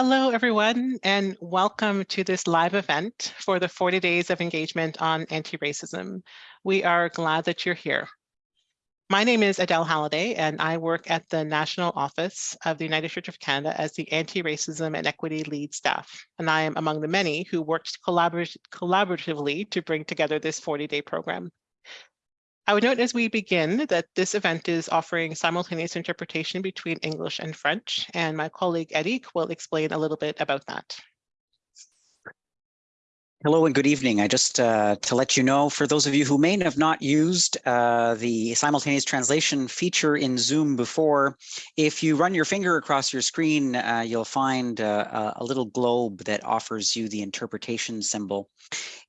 Hello, everyone, and welcome to this live event for the 40 Days of Engagement on Anti-Racism. We are glad that you're here. My name is Adele Halliday, and I work at the National Office of the United Church of Canada as the Anti-Racism and Equity Lead Staff, and I am among the many who worked collaborat collaboratively to bring together this 40-day program. I would note as we begin that this event is offering simultaneous interpretation between English and French, and my colleague Eric will explain a little bit about that. Hello and good evening. I just uh, to let you know, for those of you who may have not used uh, the simultaneous translation feature in Zoom before, if you run your finger across your screen, uh, you'll find uh, a little globe that offers you the interpretation symbol.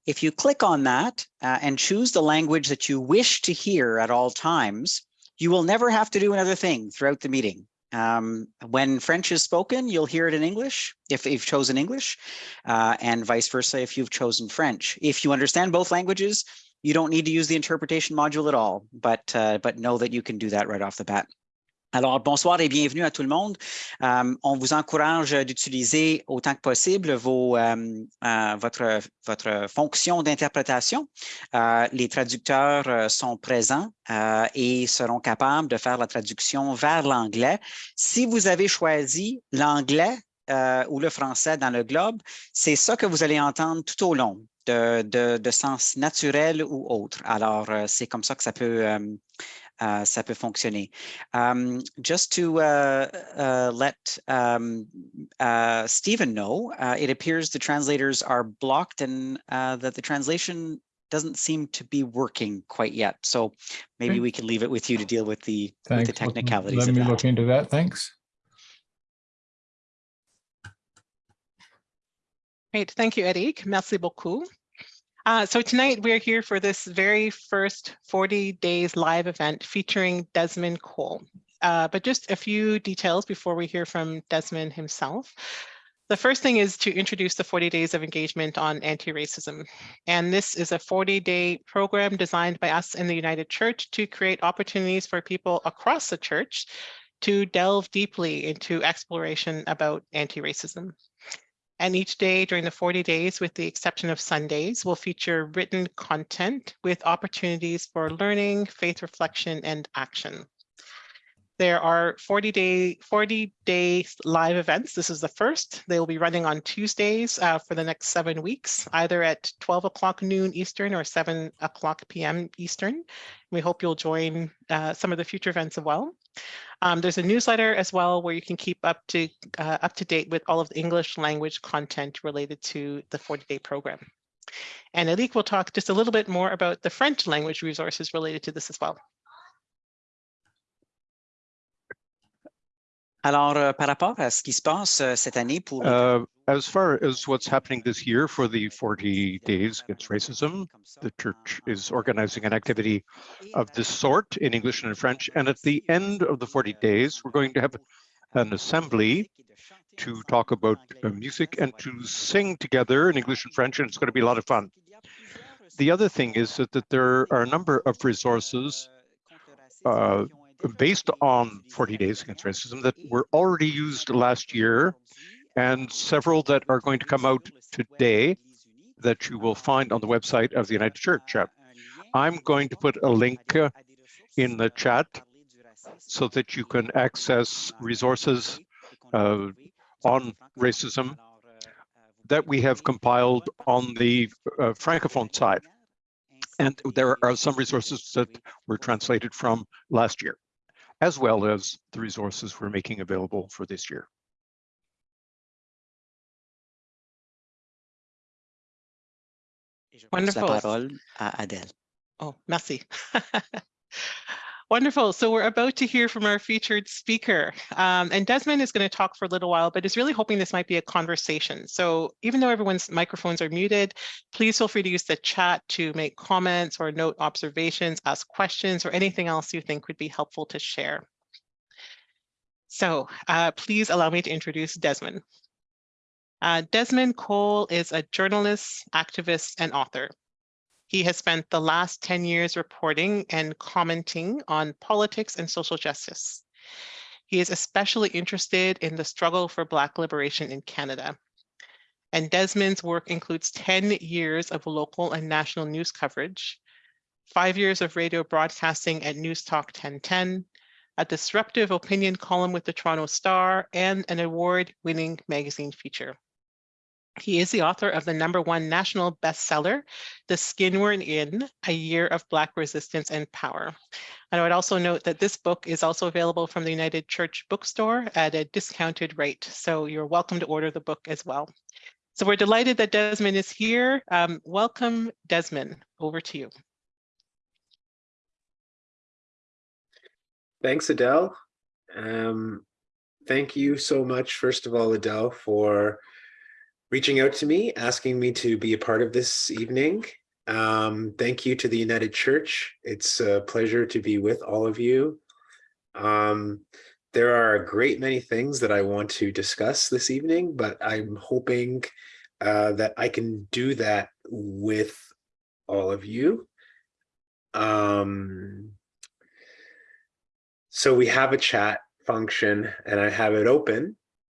If you click on that uh, and choose the language that you wish to hear at all times, you will never have to do another thing throughout the meeting. Um, when French is spoken, you'll hear it in English if you've chosen English uh, and vice versa if you've chosen French. If you understand both languages, you don't need to use the interpretation module at all, but, uh, but know that you can do that right off the bat. Alors, bonsoir et bienvenue à tout le monde. Euh, on vous encourage d'utiliser autant que possible euh, euh, votre, fonction d'interprétation. les traducteurs sont présents et seront capables de faire la traduction vers l'anglais. Si vous avez choisi l'anglais ou le français dans le globe, c'est ça que vous allez entendre tout au long. De sens naturel ou autre. Alors, c'est comme ça que ça peut uh, ça peut fonctionner. Um, just to uh, uh, let um, uh, Stephen know, uh, it appears the translators are blocked and uh, that the translation doesn't seem to be working quite yet. So maybe okay. we can leave it with you to deal with the, with the technicalities. Let me look into that. Thanks. Great. Thank you, Eric. Merci beaucoup. Uh, so tonight we're here for this very first 40 days live event featuring Desmond Cole. Uh, but just a few details before we hear from Desmond himself. The first thing is to introduce the 40 days of engagement on anti-racism. And this is a 40-day program designed by us in the United Church to create opportunities for people across the church to delve deeply into exploration about anti-racism. And each day during the 40 days, with the exception of Sundays, will feature written content with opportunities for learning, faith reflection, and action. There are 40 day 40 day live events. This is the first. They will be running on Tuesdays uh, for the next seven weeks, either at 12 o'clock noon Eastern or 7 o'clock p.m. Eastern. We hope you'll join uh, some of the future events as well. Um, there's a newsletter as well where you can keep up to uh, up to date with all of the English language content related to the 40 day program. And Eric will talk just a little bit more about the French language resources related to this as well. Alors, euh, par rapport à ce qui se passe euh, cette année pour... Uh, as far as what's happening this year for the 40 Days Against Racism, the church is organizing an activity of this sort in English and in French. And at the end of the 40 days, we're going to have an assembly to talk about uh, music and to sing together in English and French, and it's going to be a lot of fun. The other thing is that, that there are a number of resources uh, based on 40 Days Against Racism that were already used last year and several that are going to come out today that you will find on the website of the United Church. I'm going to put a link in the chat so that you can access resources uh, on racism that we have compiled on the uh, Francophone side. And there are some resources that were translated from last year as well as the resources we're making available for this year. Wonderful. Adele. Oh, merci. Wonderful. So we're about to hear from our featured speaker. Um, and Desmond is going to talk for a little while, but is really hoping this might be a conversation. So even though everyone's microphones are muted, please feel free to use the chat to make comments or note observations, ask questions, or anything else you think would be helpful to share. So uh, please allow me to introduce Desmond. Uh, Desmond Cole is a journalist, activist, and author. He has spent the last 10 years reporting and commenting on politics and social justice. He is especially interested in the struggle for Black liberation in Canada. And Desmond's work includes 10 years of local and national news coverage, five years of radio broadcasting at News Talk 1010, a disruptive opinion column with the Toronto Star, and an award-winning magazine feature. He is the author of the number one national bestseller, The Skin We're In, A Year of Black Resistance and Power. And I would also note that this book is also available from the United Church Bookstore at a discounted rate. So you're welcome to order the book as well. So we're delighted that Desmond is here. Um, welcome, Desmond. Over to you. Thanks, Adele. Um, thank you so much, first of all, Adele, for reaching out to me, asking me to be a part of this evening. Um, thank you to the United Church. It's a pleasure to be with all of you. Um, there are a great many things that I want to discuss this evening, but I'm hoping uh, that I can do that with all of you. Um, so we have a chat function and I have it open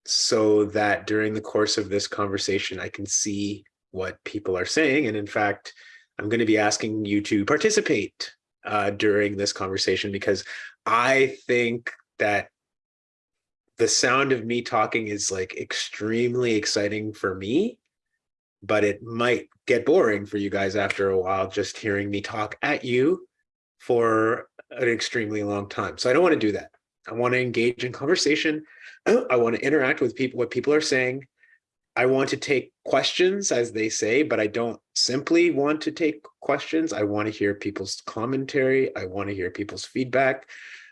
so that during the course of this conversation, I can see what people are saying. And in fact, I'm going to be asking you to participate uh, during this conversation because I think that the sound of me talking is like extremely exciting for me, but it might get boring for you guys after a while, just hearing me talk at you for an extremely long time. So I don't want to do that. I want to engage in conversation. I want to interact with people, what people are saying. I want to take questions as they say, but I don't simply want to take questions. I want to hear people's commentary. I want to hear people's feedback.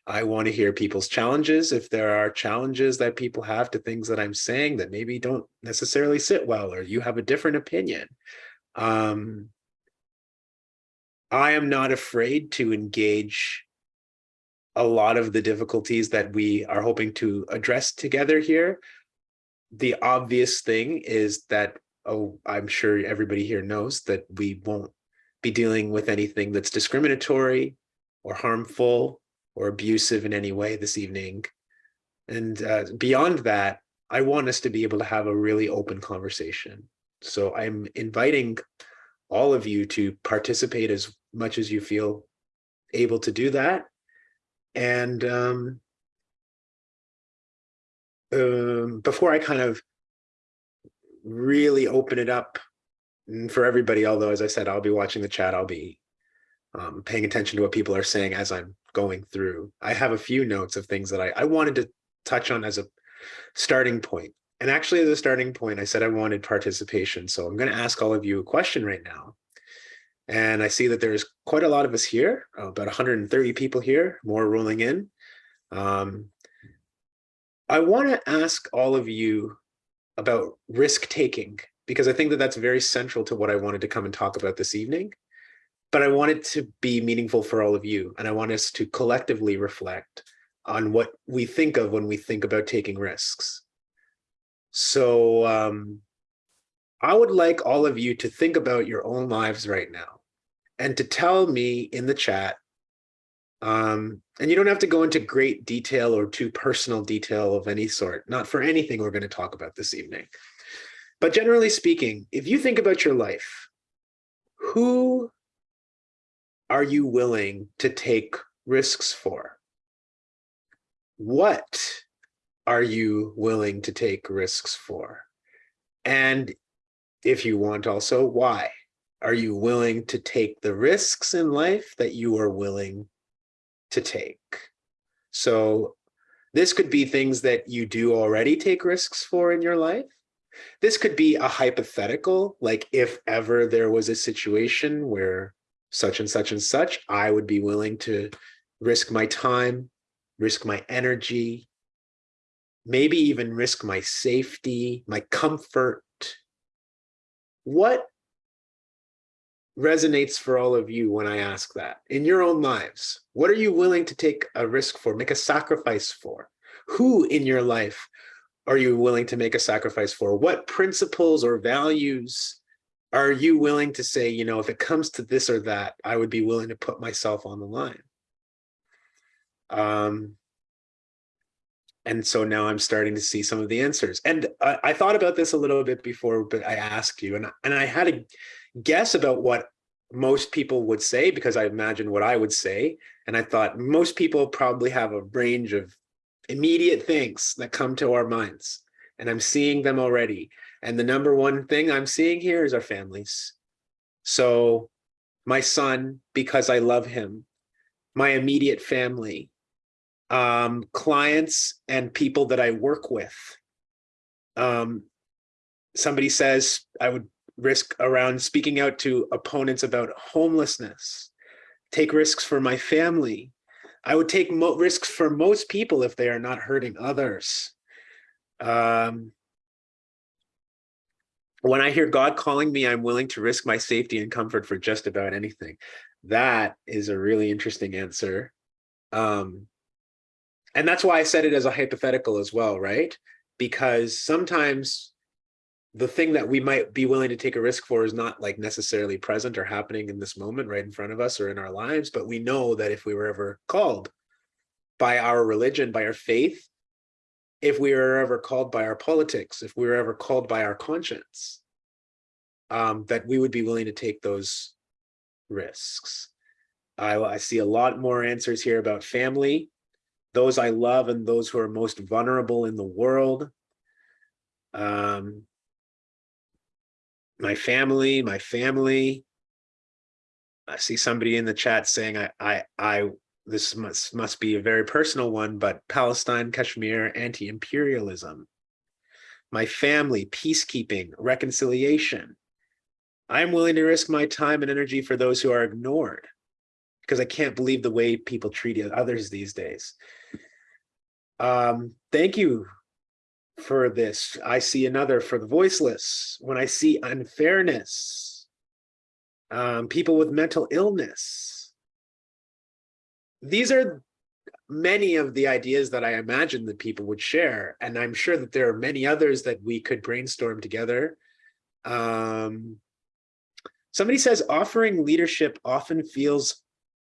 I want to hear people's challenges. If there are challenges that people have to things that I'm saying that maybe don't necessarily sit well, or you have a different opinion. Um, I am not afraid to engage a lot of the difficulties that we are hoping to address together here. The obvious thing is that, oh, I'm sure everybody here knows that we won't be dealing with anything that's discriminatory or harmful or abusive in any way this evening. And uh, beyond that, I want us to be able to have a really open conversation. So I'm inviting all of you to participate as much as you feel able to do that. And um, um, before I kind of really open it up for everybody, although as I said, I'll be watching the chat, I'll be um, paying attention to what people are saying as I'm going through. I have a few notes of things that I, I wanted to touch on as a starting point. And actually as a starting point, I said I wanted participation. So I'm going to ask all of you a question right now. And I see that there's quite a lot of us here, about 130 people here, more rolling in. Um, I want to ask all of you about risk taking, because I think that that's very central to what I wanted to come and talk about this evening. But I want it to be meaningful for all of you. And I want us to collectively reflect on what we think of when we think about taking risks. So um, I would like all of you to think about your own lives right now and to tell me in the chat, um, and you don't have to go into great detail or too personal detail of any sort, not for anything we're going to talk about this evening. But generally speaking, if you think about your life, who are you willing to take risks for? What are you willing to take risks for? And if you want also, why? Are you willing to take the risks in life that you are willing to take? So this could be things that you do already take risks for in your life. This could be a hypothetical, like if ever there was a situation where such and such and such, I would be willing to risk my time, risk my energy, maybe even risk my safety, my comfort. What resonates for all of you when I ask that in your own lives? What are you willing to take a risk for, make a sacrifice for? Who in your life are you willing to make a sacrifice for? What principles or values are you willing to say, you know, if it comes to this or that, I would be willing to put myself on the line? Um, and so now I'm starting to see some of the answers. And I, I thought about this a little bit before, but I asked you, and and I had a guess about what most people would say because I imagined what I would say, and I thought most people probably have a range of immediate things that come to our minds, and I'm seeing them already. And the number one thing I'm seeing here is our families. So my son, because I love him, my immediate family, um, clients and people that I work with. Um, somebody says I would risk around speaking out to opponents about homelessness, take risks for my family. I would take risks for most people if they are not hurting others. Um, when I hear God calling me, I'm willing to risk my safety and comfort for just about anything. That is a really interesting answer. Um, and that's why I said it as a hypothetical as well, right? Because sometimes the thing that we might be willing to take a risk for is not like necessarily present or happening in this moment right in front of us or in our lives, but we know that if we were ever called by our religion, by our faith, if we were ever called by our politics, if we were ever called by our conscience, um, that we would be willing to take those risks. I, I see a lot more answers here about family, those I love and those who are most vulnerable in the world. Um, my family, my family. I see somebody in the chat saying I, I, I, this must, must be a very personal one, but Palestine, Kashmir, anti-imperialism. My family, peacekeeping, reconciliation. I'm willing to risk my time and energy for those who are ignored because I can't believe the way people treat others these days. Um, thank you for this. I see another for the voiceless. When I see unfairness, um, people with mental illness. These are many of the ideas that I imagine that people would share. And I'm sure that there are many others that we could brainstorm together. Um, somebody says offering leadership often feels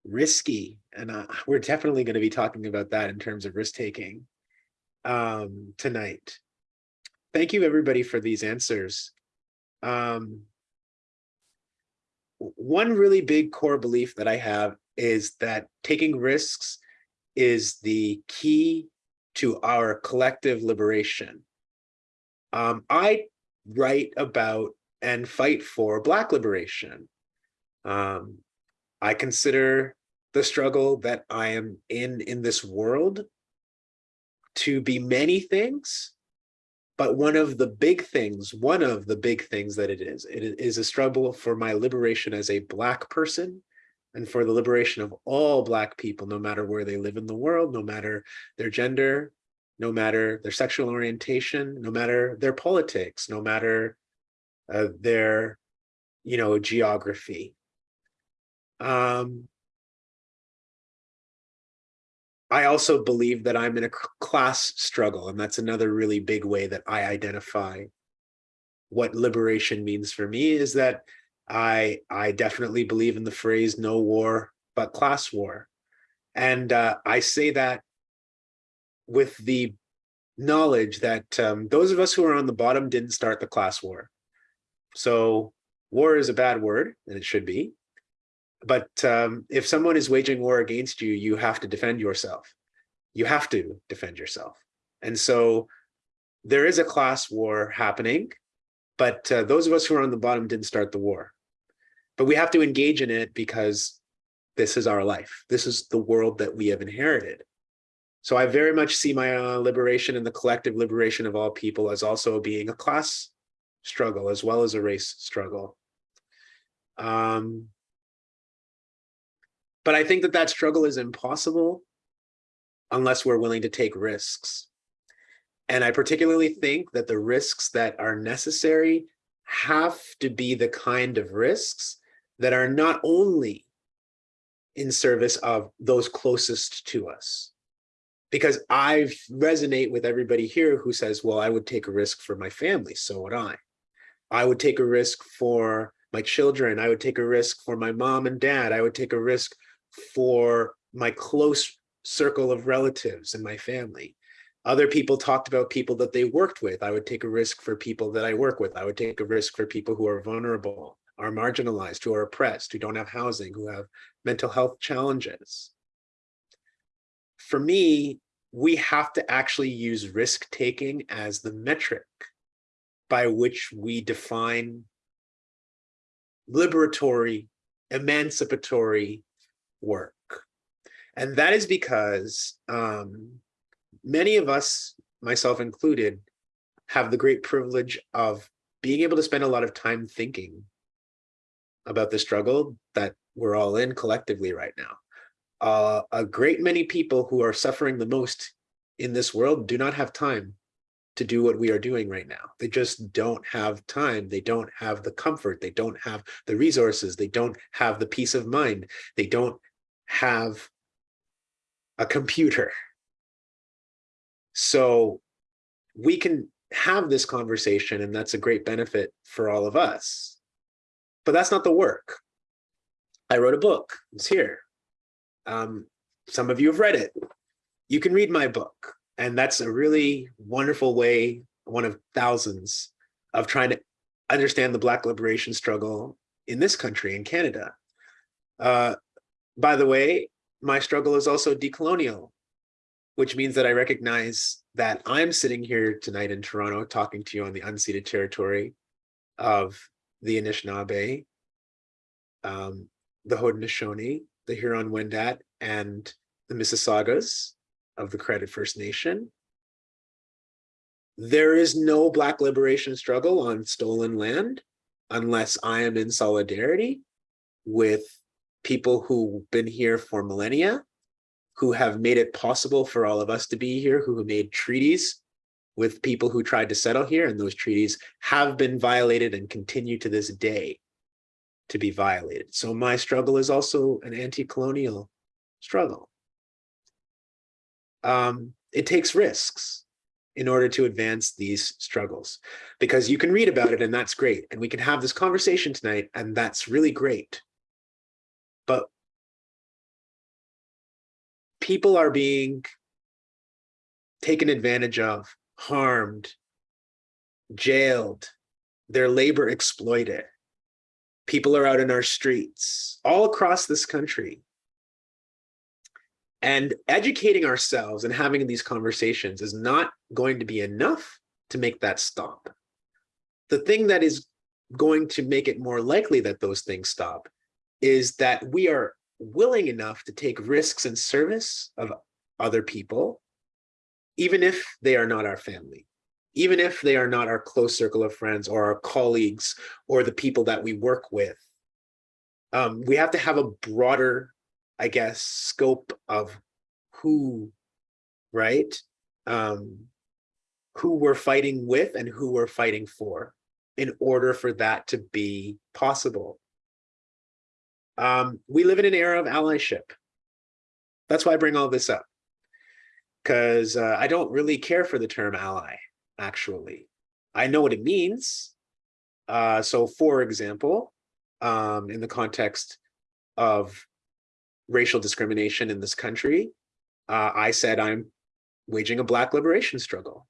risky. And uh, we're definitely going to be talking about that in terms of risk taking um, tonight. Thank you everybody for these answers. Um, one really big core belief that I have is that taking risks is the key to our collective liberation. Um, I write about and fight for Black liberation. Um, I consider the struggle that I am in in this world to be many things, but one of the big things, one of the big things that it is, it is a struggle for my liberation as a Black person and for the liberation of all Black people, no matter where they live in the world, no matter their gender, no matter their sexual orientation, no matter their politics, no matter uh, their, you know, geography. Um, I also believe that I'm in a class struggle, and that's another really big way that I identify what liberation means for me is that I I definitely believe in the phrase no war but class war. And uh, I say that with the knowledge that um, those of us who are on the bottom didn't start the class war. So war is a bad word, and it should be but um, if someone is waging war against you, you have to defend yourself. You have to defend yourself. And so there is a class war happening, but uh, those of us who are on the bottom didn't start the war. But we have to engage in it because this is our life. This is the world that we have inherited. So I very much see my uh, liberation and the collective liberation of all people as also being a class struggle as well as a race struggle. Um, but I think that that struggle is impossible unless we're willing to take risks. And I particularly think that the risks that are necessary have to be the kind of risks that are not only in service of those closest to us. Because I resonate with everybody here who says, well, I would take a risk for my family, so would I. I would take a risk for my children. I would take a risk for my mom and dad. I would take a risk for my close circle of relatives and my family. Other people talked about people that they worked with. I would take a risk for people that I work with. I would take a risk for people who are vulnerable, are marginalized, who are oppressed, who don't have housing, who have mental health challenges. For me, we have to actually use risk taking as the metric by which we define liberatory, emancipatory work. And that is because um, many of us, myself included, have the great privilege of being able to spend a lot of time thinking about the struggle that we're all in collectively right now. Uh, a great many people who are suffering the most in this world do not have time to do what we are doing right now. They just don't have time. They don't have the comfort. They don't have the resources. They don't have the peace of mind. They don't have a computer. So we can have this conversation and that's a great benefit for all of us. But that's not the work. I wrote a book. It's here. Um, some of you have read it. You can read my book. And that's a really wonderful way, one of thousands, of trying to understand the Black liberation struggle in this country, in Canada. Uh, by the way, my struggle is also decolonial, which means that I recognize that I'm sitting here tonight in Toronto talking to you on the unceded territory of the Anishinaabe, um, the Haudenosaunee, the Huron-Wendat, and the Mississaugas, of the Credit First Nation. There is no Black liberation struggle on stolen land unless I am in solidarity with people who've been here for millennia, who have made it possible for all of us to be here, who made treaties with people who tried to settle here, and those treaties have been violated and continue to this day to be violated. So my struggle is also an anti-colonial struggle um, it takes risks in order to advance these struggles because you can read about it and that's great and we can have this conversation tonight and that's really great but people are being taken advantage of harmed jailed their labor exploited people are out in our streets all across this country and educating ourselves and having these conversations is not going to be enough to make that stop. The thing that is going to make it more likely that those things stop is that we are willing enough to take risks in service of other people, even if they are not our family, even if they are not our close circle of friends or our colleagues or the people that we work with. Um, we have to have a broader I guess, scope of who, right? Um, who we're fighting with and who we're fighting for in order for that to be possible. Um, we live in an era of allyship. That's why I bring all this up. Because uh, I don't really care for the term ally, actually. I know what it means. Uh, so for example, um, in the context of racial discrimination in this country, uh, I said I'm waging a Black liberation struggle.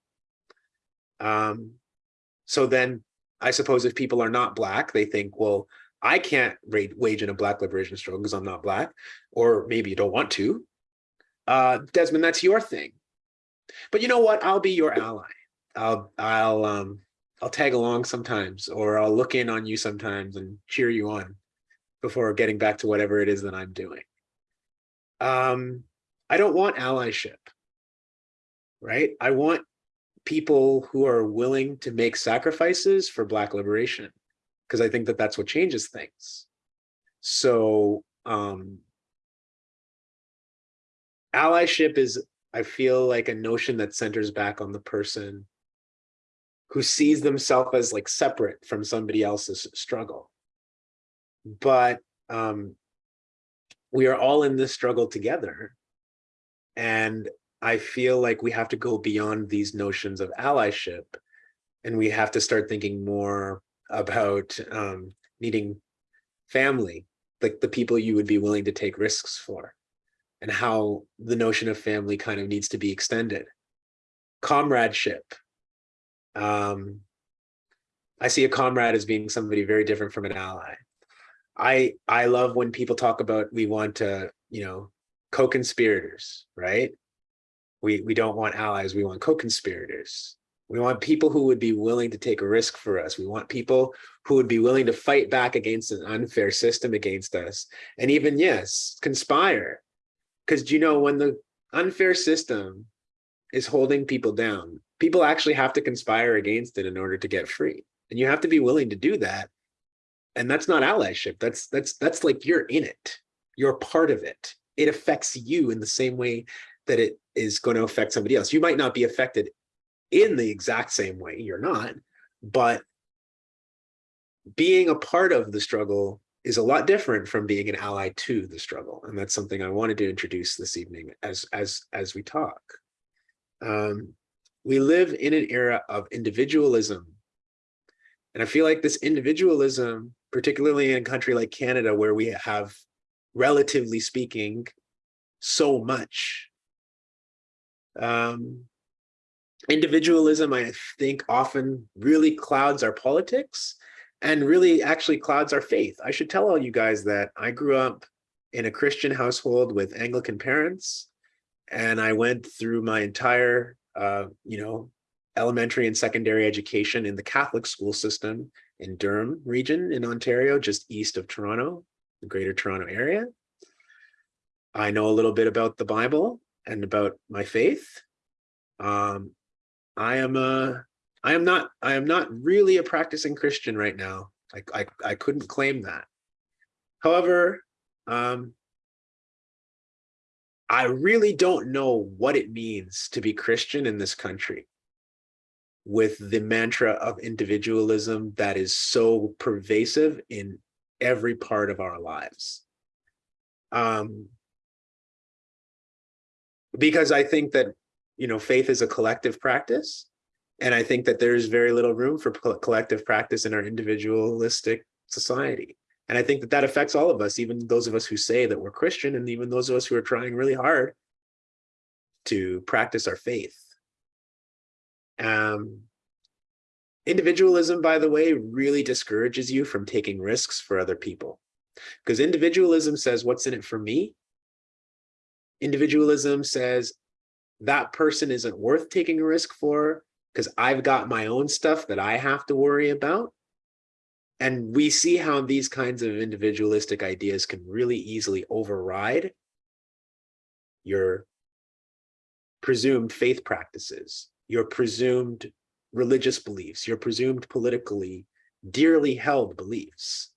Um, so then I suppose if people are not Black, they think, well, I can't wage in a Black liberation struggle because I'm not Black, or maybe you don't want to. Uh, Desmond, that's your thing. But you know what? I'll be your ally. I'll I'll um I'll tag along sometimes, or I'll look in on you sometimes and cheer you on before getting back to whatever it is that I'm doing um, I don't want allyship, right? I want people who are willing to make sacrifices for Black liberation, because I think that that's what changes things. So um, allyship is, I feel like a notion that centers back on the person who sees themselves as like separate from somebody else's struggle. But um, we are all in this struggle together. And I feel like we have to go beyond these notions of allyship and we have to start thinking more about um, needing family, like the people you would be willing to take risks for and how the notion of family kind of needs to be extended. comradeship. Um, I see a comrade as being somebody very different from an ally. I I love when people talk about we want to, you know, co-conspirators, right? We we don't want allies, we want co-conspirators. We want people who would be willing to take a risk for us. We want people who would be willing to fight back against an unfair system against us. And even, yes, conspire. Because you know, when the unfair system is holding people down, people actually have to conspire against it in order to get free. And you have to be willing to do that. And that's not allyship. That's that's that's like you're in it. You're part of it. It affects you in the same way that it is going to affect somebody else. You might not be affected in the exact same way. You're not, but being a part of the struggle is a lot different from being an ally to the struggle. And that's something I wanted to introduce this evening as, as, as we talk. Um, we live in an era of individualism. And I feel like this individualism, particularly in a country like Canada, where we have, relatively speaking, so much, um, individualism, I think, often really clouds our politics and really actually clouds our faith. I should tell all you guys that I grew up in a Christian household with Anglican parents, and I went through my entire, uh, you know, elementary and secondary education in the Catholic school system in Durham region in Ontario, just east of Toronto, the greater Toronto area. I know a little bit about the Bible and about my faith. Um, I am a, I am not, I am not really a practicing Christian right now. I, I, I couldn't claim that. However, um, I really don't know what it means to be Christian in this country with the mantra of individualism that is so pervasive in every part of our lives. Um, because I think that you know, faith is a collective practice. And I think that there's very little room for collective practice in our individualistic society. And I think that that affects all of us, even those of us who say that we're Christian, and even those of us who are trying really hard to practice our faith. Um, individualism, by the way, really discourages you from taking risks for other people. Because individualism says, what's in it for me? Individualism says, that person isn't worth taking a risk for because I've got my own stuff that I have to worry about. And we see how these kinds of individualistic ideas can really easily override your presumed faith practices, your presumed religious beliefs, your presumed politically dearly held beliefs.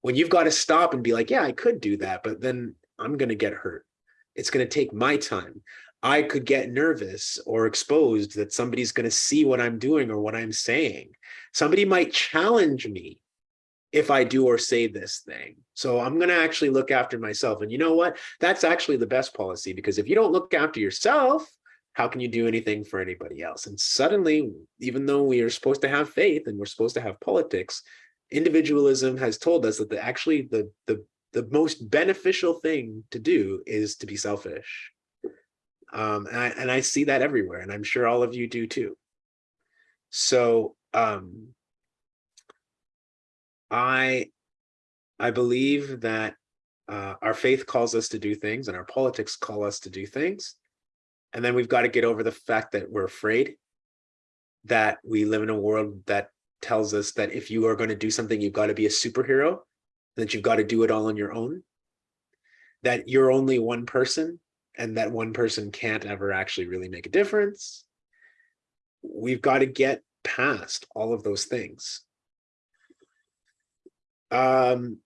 When you've got to stop and be like, yeah, I could do that, but then I'm going to get hurt. It's going to take my time. I could get nervous or exposed that somebody's going to see what I'm doing or what I'm saying. Somebody might challenge me if I do or say this thing. So I'm going to actually look after myself. And you know what? That's actually the best policy because if you don't look after yourself, how can you do anything for anybody else? And suddenly, even though we are supposed to have faith and we're supposed to have politics, individualism has told us that the actually the the the most beneficial thing to do is to be selfish um, and, I, and I see that everywhere, and I'm sure all of you do too. So um, I, I believe that uh, our faith calls us to do things and our politics call us to do things. And then we've got to get over the fact that we're afraid that we live in a world that tells us that if you are going to do something, you've got to be a superhero, that you've got to do it all on your own, that you're only one person, and that one person can't ever actually really make a difference. We've got to get past all of those things. Um,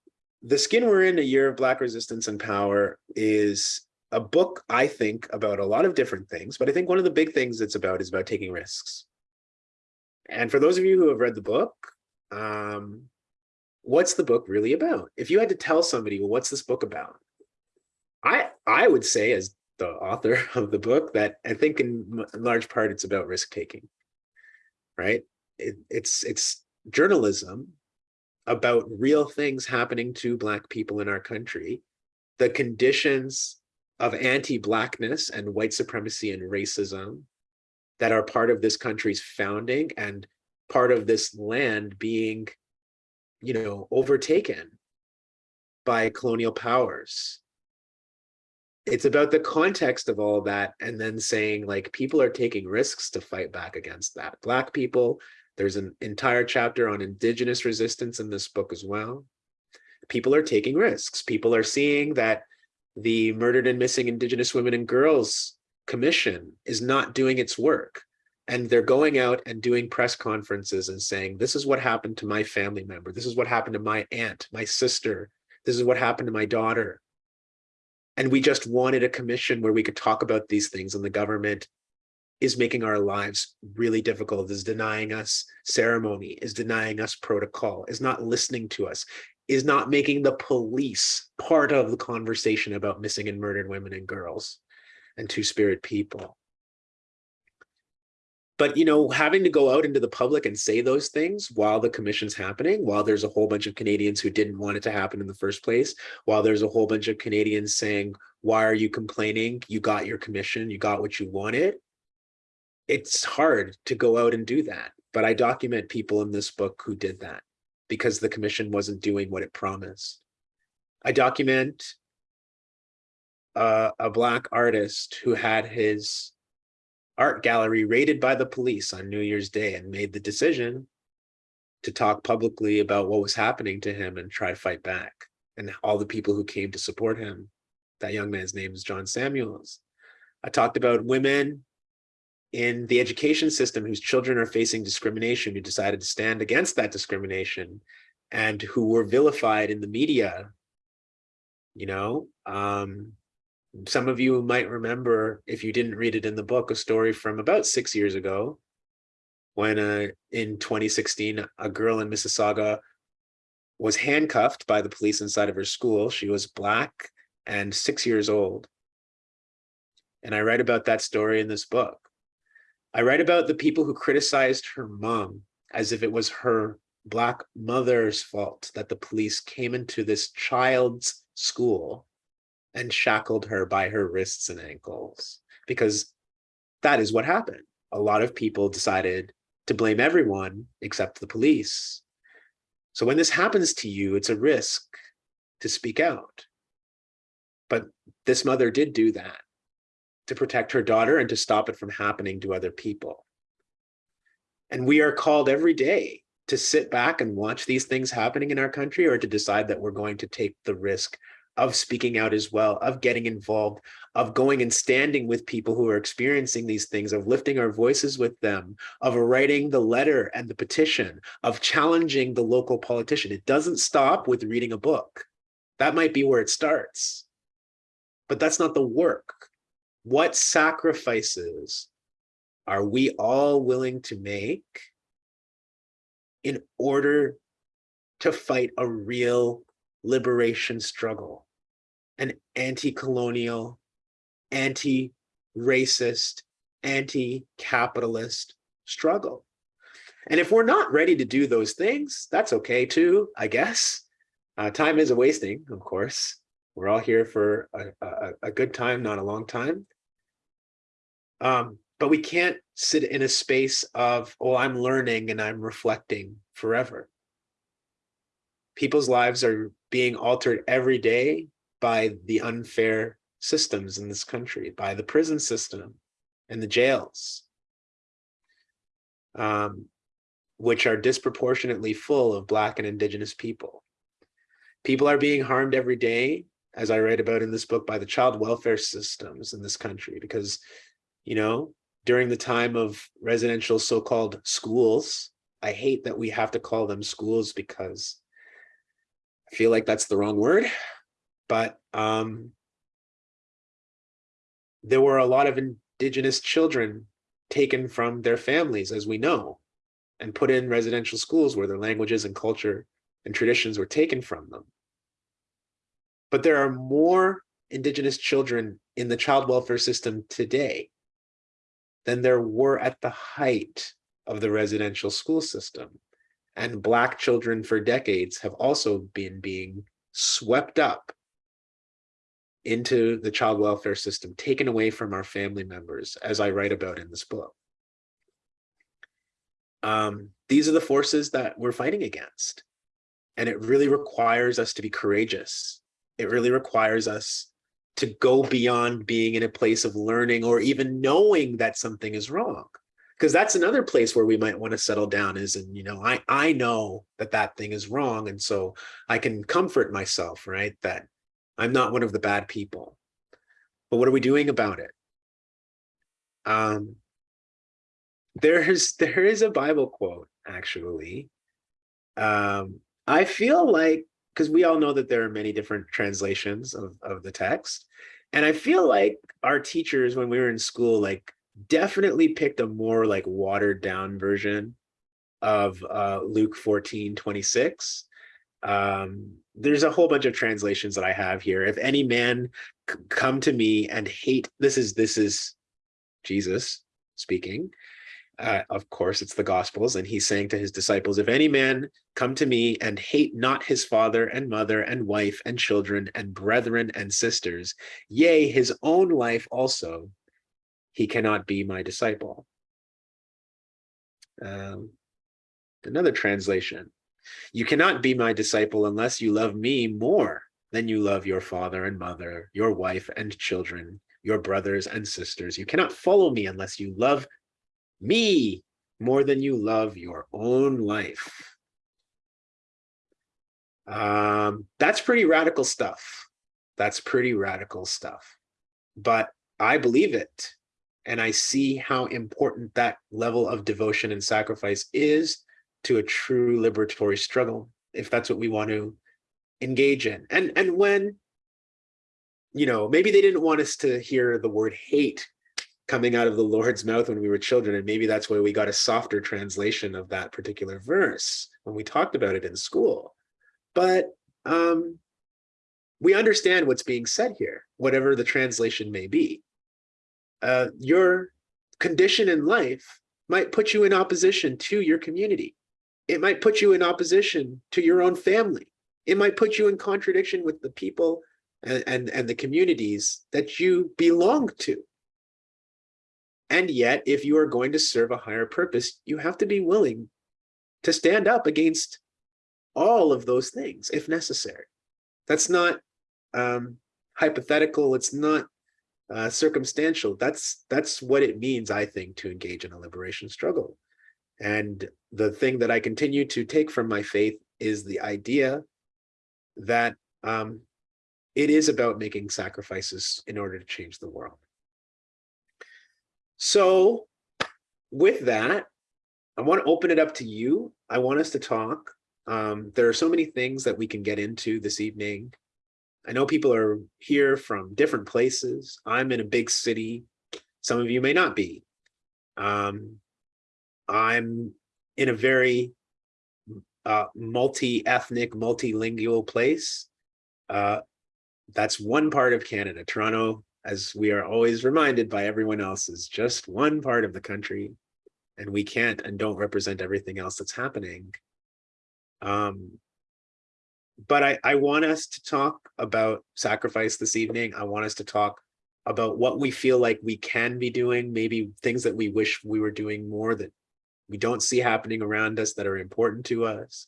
the Skin We're in, A Year of Black Resistance and Power is a book, I think, about a lot of different things, but I think one of the big things it's about is about taking risks. And for those of you who have read the book, um, what's the book really about? If you had to tell somebody, well, what's this book about? I I would say as the author of the book that I think in large part it's about risk taking, right? It, it's it's journalism about real things happening to Black people in our country, the conditions of anti-Blackness and white supremacy and racism that are part of this country's founding and part of this land being, you know, overtaken by colonial powers. It's about the context of all that and then saying like people are taking risks to fight back against that. Black people, there's an entire chapter on indigenous resistance in this book as well. People are taking risks. People are seeing that the Murdered and Missing Indigenous Women and Girls Commission is not doing its work. And they're going out and doing press conferences and saying, this is what happened to my family member. This is what happened to my aunt, my sister. This is what happened to my daughter. And we just wanted a commission where we could talk about these things and the government is making our lives really difficult, is denying us ceremony, is denying us protocol, is not listening to us, is not making the police part of the conversation about missing and murdered women and girls and two-spirit people. But, you know, having to go out into the public and say those things while the commission's happening, while there's a whole bunch of Canadians who didn't want it to happen in the first place, while there's a whole bunch of Canadians saying, why are you complaining? You got your commission, you got what you wanted. It's hard to go out and do that. But I document people in this book who did that because the commission wasn't doing what it promised. I document uh, a black artist who had his art gallery raided by the police on New Year's Day and made the decision to talk publicly about what was happening to him and try to fight back and all the people who came to support him. That young man's name is John Samuels. I talked about women in the education system whose children are facing discrimination who decided to stand against that discrimination and who were vilified in the media you know um, some of you might remember, if you didn't read it in the book, a story from about six years ago, when uh, in 2016, a girl in Mississauga was handcuffed by the police inside of her school. She was black and six years old. And I write about that story in this book. I write about the people who criticized her mom as if it was her black mother's fault that the police came into this child's school and shackled her by her wrists and ankles because that is what happened. A lot of people decided to blame everyone except the police. So when this happens to you, it's a risk to speak out. But this mother did do that to protect her daughter and to stop it from happening to other people. And we are called every day to sit back and watch these things happening in our country or to decide that we're going to take the risk of speaking out as well, of getting involved, of going and standing with people who are experiencing these things, of lifting our voices with them, of writing the letter and the petition, of challenging the local politician. It doesn't stop with reading a book. That might be where it starts, but that's not the work. What sacrifices are we all willing to make in order to fight a real liberation struggle, an anti-colonial, anti-racist, anti-capitalist struggle. And if we're not ready to do those things, that's okay too, I guess. Uh, time is a wasting, of course. We're all here for a, a, a good time, not a long time. Um, but we can't sit in a space of, oh, I'm learning and I'm reflecting forever people's lives are being altered every day by the unfair systems in this country, by the prison system and the jails, um, which are disproportionately full of Black and Indigenous people. People are being harmed every day, as I write about in this book, by the child welfare systems in this country, because, you know, during the time of residential so-called schools, I hate that we have to call them schools because I feel like that's the wrong word, but um, there were a lot of indigenous children taken from their families, as we know, and put in residential schools where their languages and culture and traditions were taken from them. But there are more indigenous children in the child welfare system today than there were at the height of the residential school system and black children for decades have also been being swept up into the child welfare system, taken away from our family members, as I write about in this book. um, these are the forces that we're fighting against. And it really requires us to be courageous. It really requires us to go beyond being in a place of learning or even knowing that something is wrong. Because that's another place where we might want to settle down is, and you know, I, I know that that thing is wrong. And so I can comfort myself, right? That I'm not one of the bad people. But what are we doing about it? Um, there's there is a Bible quote actually. Um, I feel like because we all know that there are many different translations of, of the text. And I feel like our teachers, when we were in school, like definitely picked a more like watered down version of uh, Luke 14, 26. Um, there's a whole bunch of translations that I have here. If any man come to me and hate, this is, this is Jesus speaking, uh, of course, it's the Gospels, and he's saying to his disciples, if any man come to me and hate not his father and mother and wife and children and brethren and sisters, yea, his own life also, he cannot be my disciple. Um, another translation, you cannot be my disciple unless you love me more than you love your father and mother, your wife and children, your brothers and sisters. You cannot follow me unless you love me more than you love your own life. Um, that's pretty radical stuff. That's pretty radical stuff. But I believe it. And I see how important that level of devotion and sacrifice is to a true liberatory struggle, if that's what we want to engage in. And, and when, you know, maybe they didn't want us to hear the word hate coming out of the Lord's mouth when we were children. And maybe that's why we got a softer translation of that particular verse when we talked about it in school. But um, we understand what's being said here, whatever the translation may be. Uh, your condition in life might put you in opposition to your community. It might put you in opposition to your own family. It might put you in contradiction with the people and, and, and the communities that you belong to. And yet, if you are going to serve a higher purpose, you have to be willing to stand up against all of those things if necessary. That's not um, hypothetical. It's not uh, circumstantial. That's that's what it means, I think, to engage in a liberation struggle. And the thing that I continue to take from my faith is the idea that um, it is about making sacrifices in order to change the world. So with that, I want to open it up to you. I want us to talk. Um, there are so many things that we can get into this evening. I know people are here from different places. I'm in a big city. Some of you may not be. Um, I'm in a very uh, multi-ethnic, multilingual place. Uh, that's one part of Canada. Toronto as we are always reminded by everyone else, is just one part of the country, and we can't and don't represent everything else that's happening. Um, but I, I want us to talk about sacrifice this evening. I want us to talk about what we feel like we can be doing, maybe things that we wish we were doing more that we don't see happening around us that are important to us,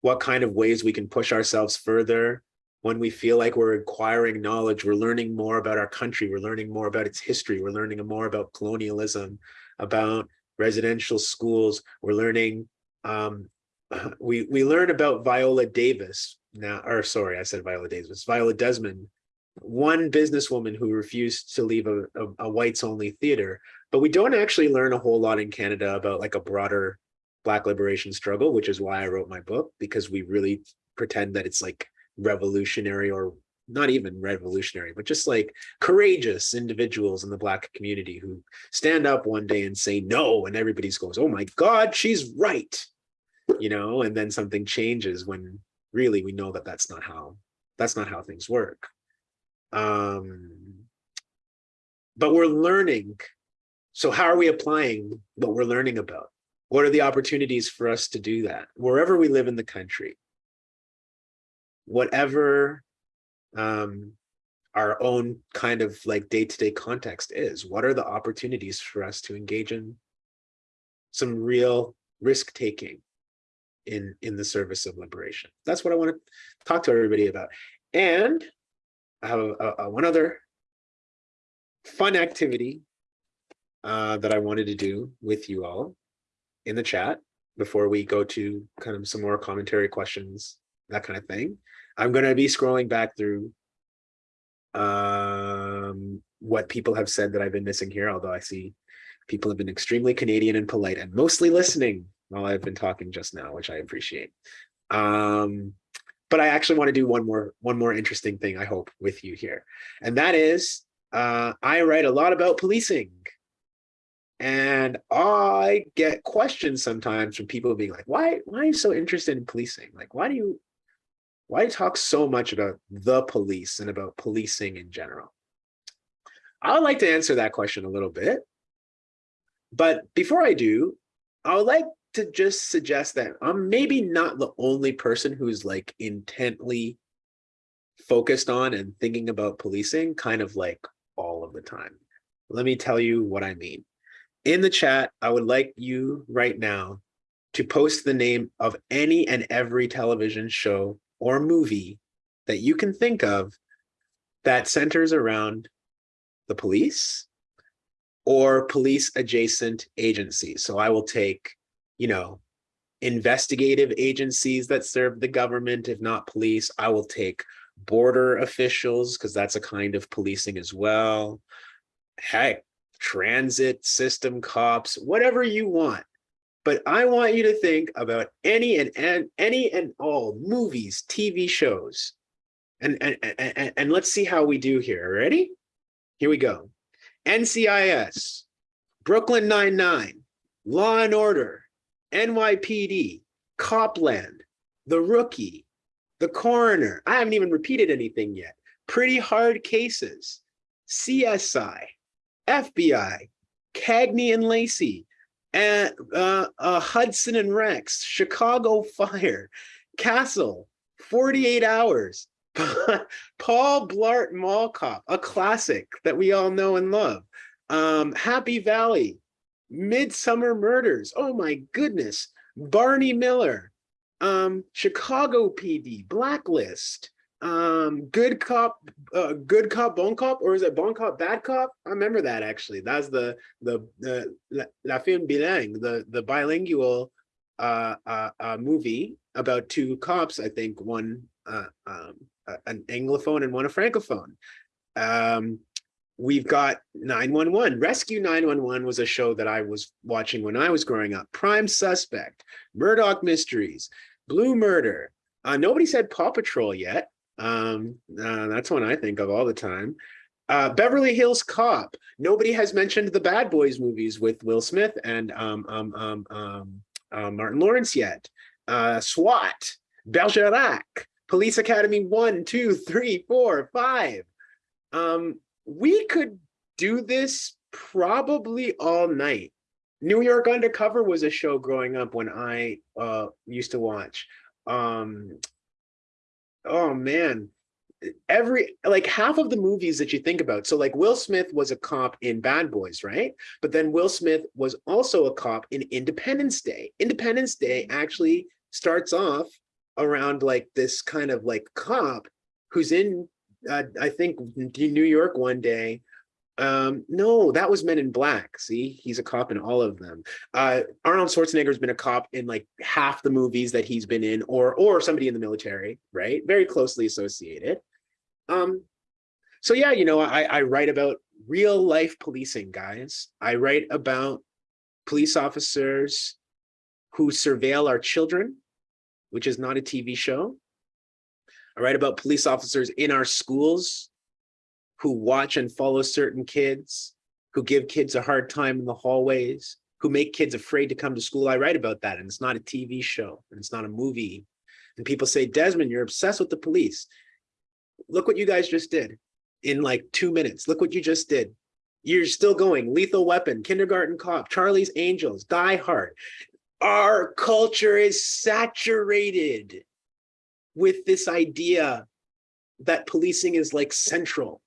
what kind of ways we can push ourselves further when we feel like we're acquiring knowledge, we're learning more about our country, we're learning more about its history, we're learning more about colonialism, about residential schools, we're learning, um, we, we learn about Viola Davis now, or sorry, I said Viola Davis, Viola Desmond, one businesswoman who refused to leave a, a, a whites only theater, but we don't actually learn a whole lot in Canada about like a broader Black liberation struggle, which is why I wrote my book, because we really pretend that it's like revolutionary or not even revolutionary, but just like courageous individuals in the Black community who stand up one day and say no, and everybody goes, oh my God, she's right, you know, and then something changes when really we know that that's not how, that's not how things work. Um, but we're learning. So how are we applying what we're learning about? What are the opportunities for us to do that wherever we live in the country? whatever um, our own kind of like day-to-day -day context is. What are the opportunities for us to engage in some real risk taking in in the service of liberation. That's what I want to talk to everybody about. And I have a, a- one other fun activity uh, that I wanted to do with you all in the chat before we go to kind of some more commentary questions, that kind of thing. I'm going to be scrolling back through um, what people have said that I've been missing here, although I see people have been extremely Canadian and polite and mostly listening while I've been talking just now, which I appreciate. Um, but I actually want to do one more one more interesting thing, I hope, with you here. And that is uh, I write a lot about policing. And I get questions sometimes from people being like, why, why are you so interested in policing? Like, why do you why do you talk so much about the police and about policing in general? I would like to answer that question a little bit. But before I do, I would like to just suggest that I'm maybe not the only person who's like intently focused on and thinking about policing kind of like all of the time. Let me tell you what I mean. In the chat, I would like you right now to post the name of any and every television show or movie that you can think of that centers around the police or police adjacent agencies. So I will take, you know, investigative agencies that serve the government, if not police. I will take border officials because that's a kind of policing as well. Heck, transit system cops, whatever you want. But I want you to think about any and, and any and all movies, TV shows. And, and, and, and let's see how we do here. Ready? Here we go. NCIS, Brooklyn Nine-Nine, Law and Order, NYPD, Copland, The Rookie, The Coroner. I haven't even repeated anything yet. Pretty Hard Cases, CSI, FBI, Cagney and Lacey, and uh, uh, Hudson and Rex, Chicago Fire, Castle, 48 Hours, Paul Blart Mall Cop, a classic that we all know and love. Um, Happy Valley, Midsomer Murders. Oh my goodness. Barney Miller, um, Chicago PD, Blacklist, um, Good Cop, uh, Good Cop, Bon Cop, or is it Bon Cop, Bad Cop? I remember that actually. That's the the the La, La Film Bilingue, the the bilingual uh, uh, uh, movie about two cops. I think one uh, um, an anglophone and one a francophone. Um, we've got 911. Rescue 911 was a show that I was watching when I was growing up. Prime Suspect, Murdoch Mysteries, Blue Murder. Uh, nobody said Paw Patrol yet. Um, uh, that's one I think of all the time. Uh, Beverly Hills Cop. Nobody has mentioned the Bad Boys movies with Will Smith and um, um, um, um, uh, Martin Lawrence yet. Uh, SWAT, Bergerac, Police Academy one, two, three, four, five. Um, we could do this probably all night. New York Undercover was a show growing up when I uh, used to watch. Um, oh man, every like half of the movies that you think about. So like Will Smith was a cop in Bad Boys, right? But then Will Smith was also a cop in Independence Day. Independence Day actually starts off around like this kind of like cop who's in I think New York one day. Um, no, that was Men in Black. See, he's a cop in all of them. Uh, Arnold Schwarzenegger's been a cop in like half the movies that he's been in, or or somebody in the military, right? Very closely associated. Um, so yeah, you know, I, I write about real life policing, guys. I write about police officers who surveil our children, which is not a TV show. I write about police officers in our schools who watch and follow certain kids, who give kids a hard time in the hallways, who make kids afraid to come to school. I write about that, and it's not a TV show, and it's not a movie. And people say, Desmond, you're obsessed with the police. Look what you guys just did in like two minutes. Look what you just did. You're still going. Lethal Weapon, Kindergarten Cop, Charlie's Angels, Die Hard. Our culture is saturated with this idea that policing is like central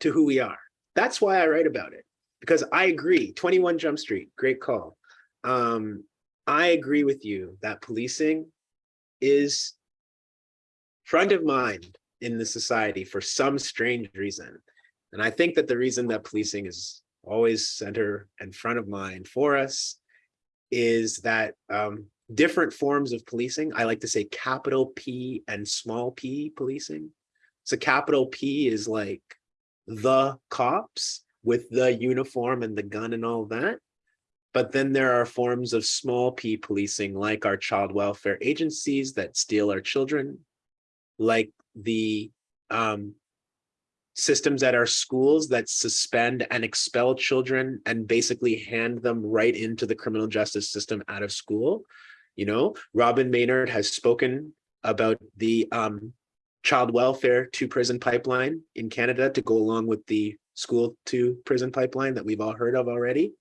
to who we are. That's why I write about it, because I agree. 21 Jump Street, great call. Um, I agree with you that policing is front of mind in the society for some strange reason. And I think that the reason that policing is always center and front of mind for us is that um, different forms of policing, I like to say capital P and small p policing. So capital P is like the cops with the uniform and the gun and all that. But then there are forms of small p policing like our child welfare agencies that steal our children, like the um, systems at our schools that suspend and expel children and basically hand them right into the criminal justice system out of school. You know, Robyn Maynard has spoken about the um, child welfare to prison pipeline in Canada to go along with the school to prison pipeline that we've all heard of already.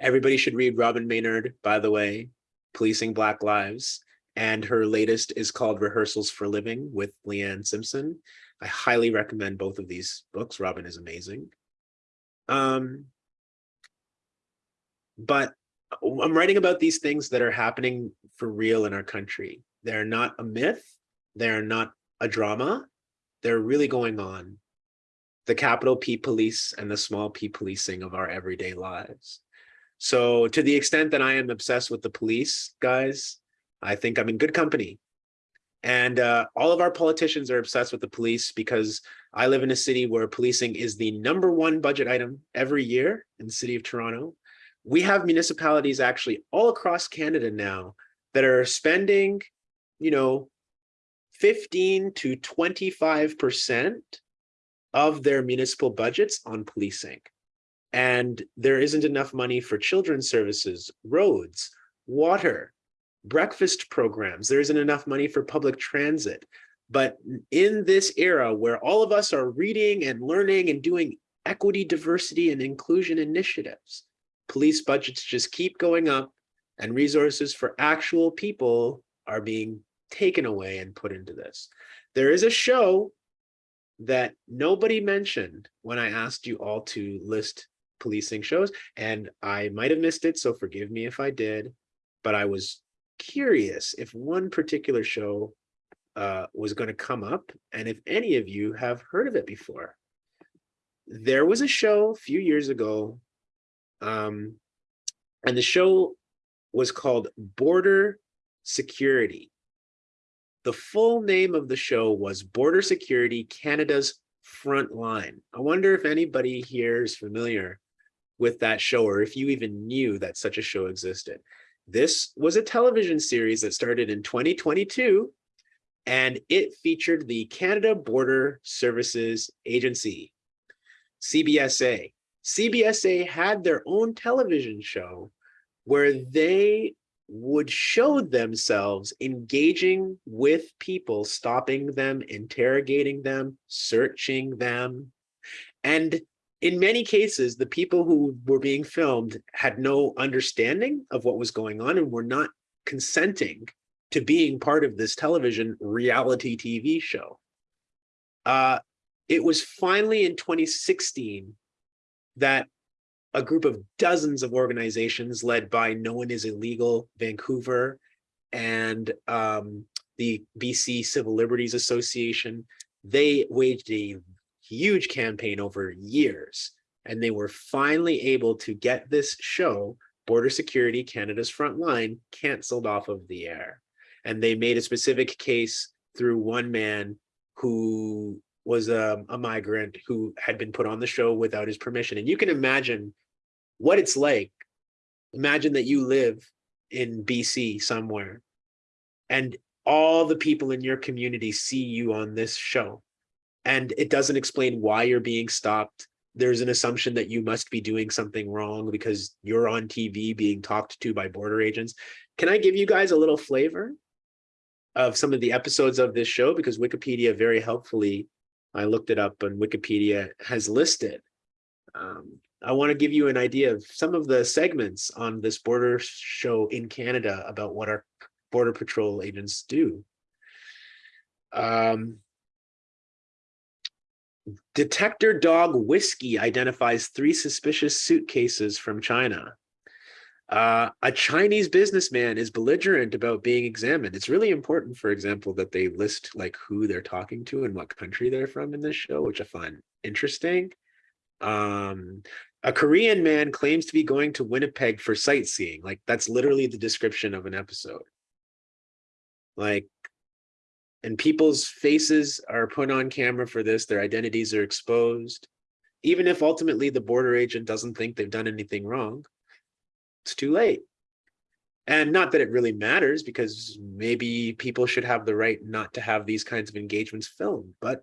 Everybody should read Robyn Maynard, by the way, Policing Black Lives. And her latest is called Rehearsals for Living with Leanne Simpson. I highly recommend both of these books. Robyn is amazing. Um, but I'm writing about these things that are happening for real in our country. They're not a myth. They're not a drama. They're really going on. The capital P police and the small p policing of our everyday lives. So to the extent that I am obsessed with the police, guys, I think I'm in good company. And uh, all of our politicians are obsessed with the police because I live in a city where policing is the number one budget item every year in the city of Toronto. We have municipalities actually all across Canada now that are spending, you know, 15 to 25% of their municipal budgets on policing. And there isn't enough money for children's services, roads, water, breakfast programs. There isn't enough money for public transit. But in this era where all of us are reading and learning and doing equity, diversity, and inclusion initiatives, police budgets just keep going up and resources for actual people are being taken away and put into this. There is a show that nobody mentioned when I asked you all to list policing shows, and I might have missed it, so forgive me if I did, but I was curious if one particular show uh, was going to come up and if any of you have heard of it before. There was a show a few years ago, um, and the show was called Border Security. The full name of the show was Border Security Canada's Front Line. I wonder if anybody here is familiar with that show or if you even knew that such a show existed. This was a television series that started in 2022 and it featured the Canada Border Services Agency, CBSA. CBSA had their own television show where they would show themselves engaging with people, stopping them, interrogating them, searching them. And in many cases, the people who were being filmed had no understanding of what was going on and were not consenting to being part of this television reality TV show. Uh, it was finally in 2016 that a group of dozens of organizations led by No One Is Illegal Vancouver and um, the BC Civil Liberties Association, they waged a huge campaign over years. And they were finally able to get this show, Border Security Canada's Front Line, canceled off of the air. And they made a specific case through one man who was a, a migrant who had been put on the show without his permission. And you can imagine what it's like. Imagine that you live in BC somewhere and all the people in your community see you on this show and it doesn't explain why you're being stopped. There's an assumption that you must be doing something wrong because you're on TV being talked to by border agents. Can I give you guys a little flavor of some of the episodes of this show? Because Wikipedia very helpfully, I looked it up and Wikipedia has listed. Um, I want to give you an idea of some of the segments on this border show in Canada about what our border patrol agents do. Um, Detector Dog Whiskey identifies three suspicious suitcases from China. Uh, a Chinese businessman is belligerent about being examined. It's really important, for example, that they list like who they're talking to and what country they're from in this show, which I find interesting. Um, a Korean man claims to be going to Winnipeg for sightseeing. Like that's literally the description of an episode. Like, and people's faces are put on camera for this. Their identities are exposed. Even if ultimately the border agent doesn't think they've done anything wrong, it's too late. And not that it really matters because maybe people should have the right not to have these kinds of engagements filmed, but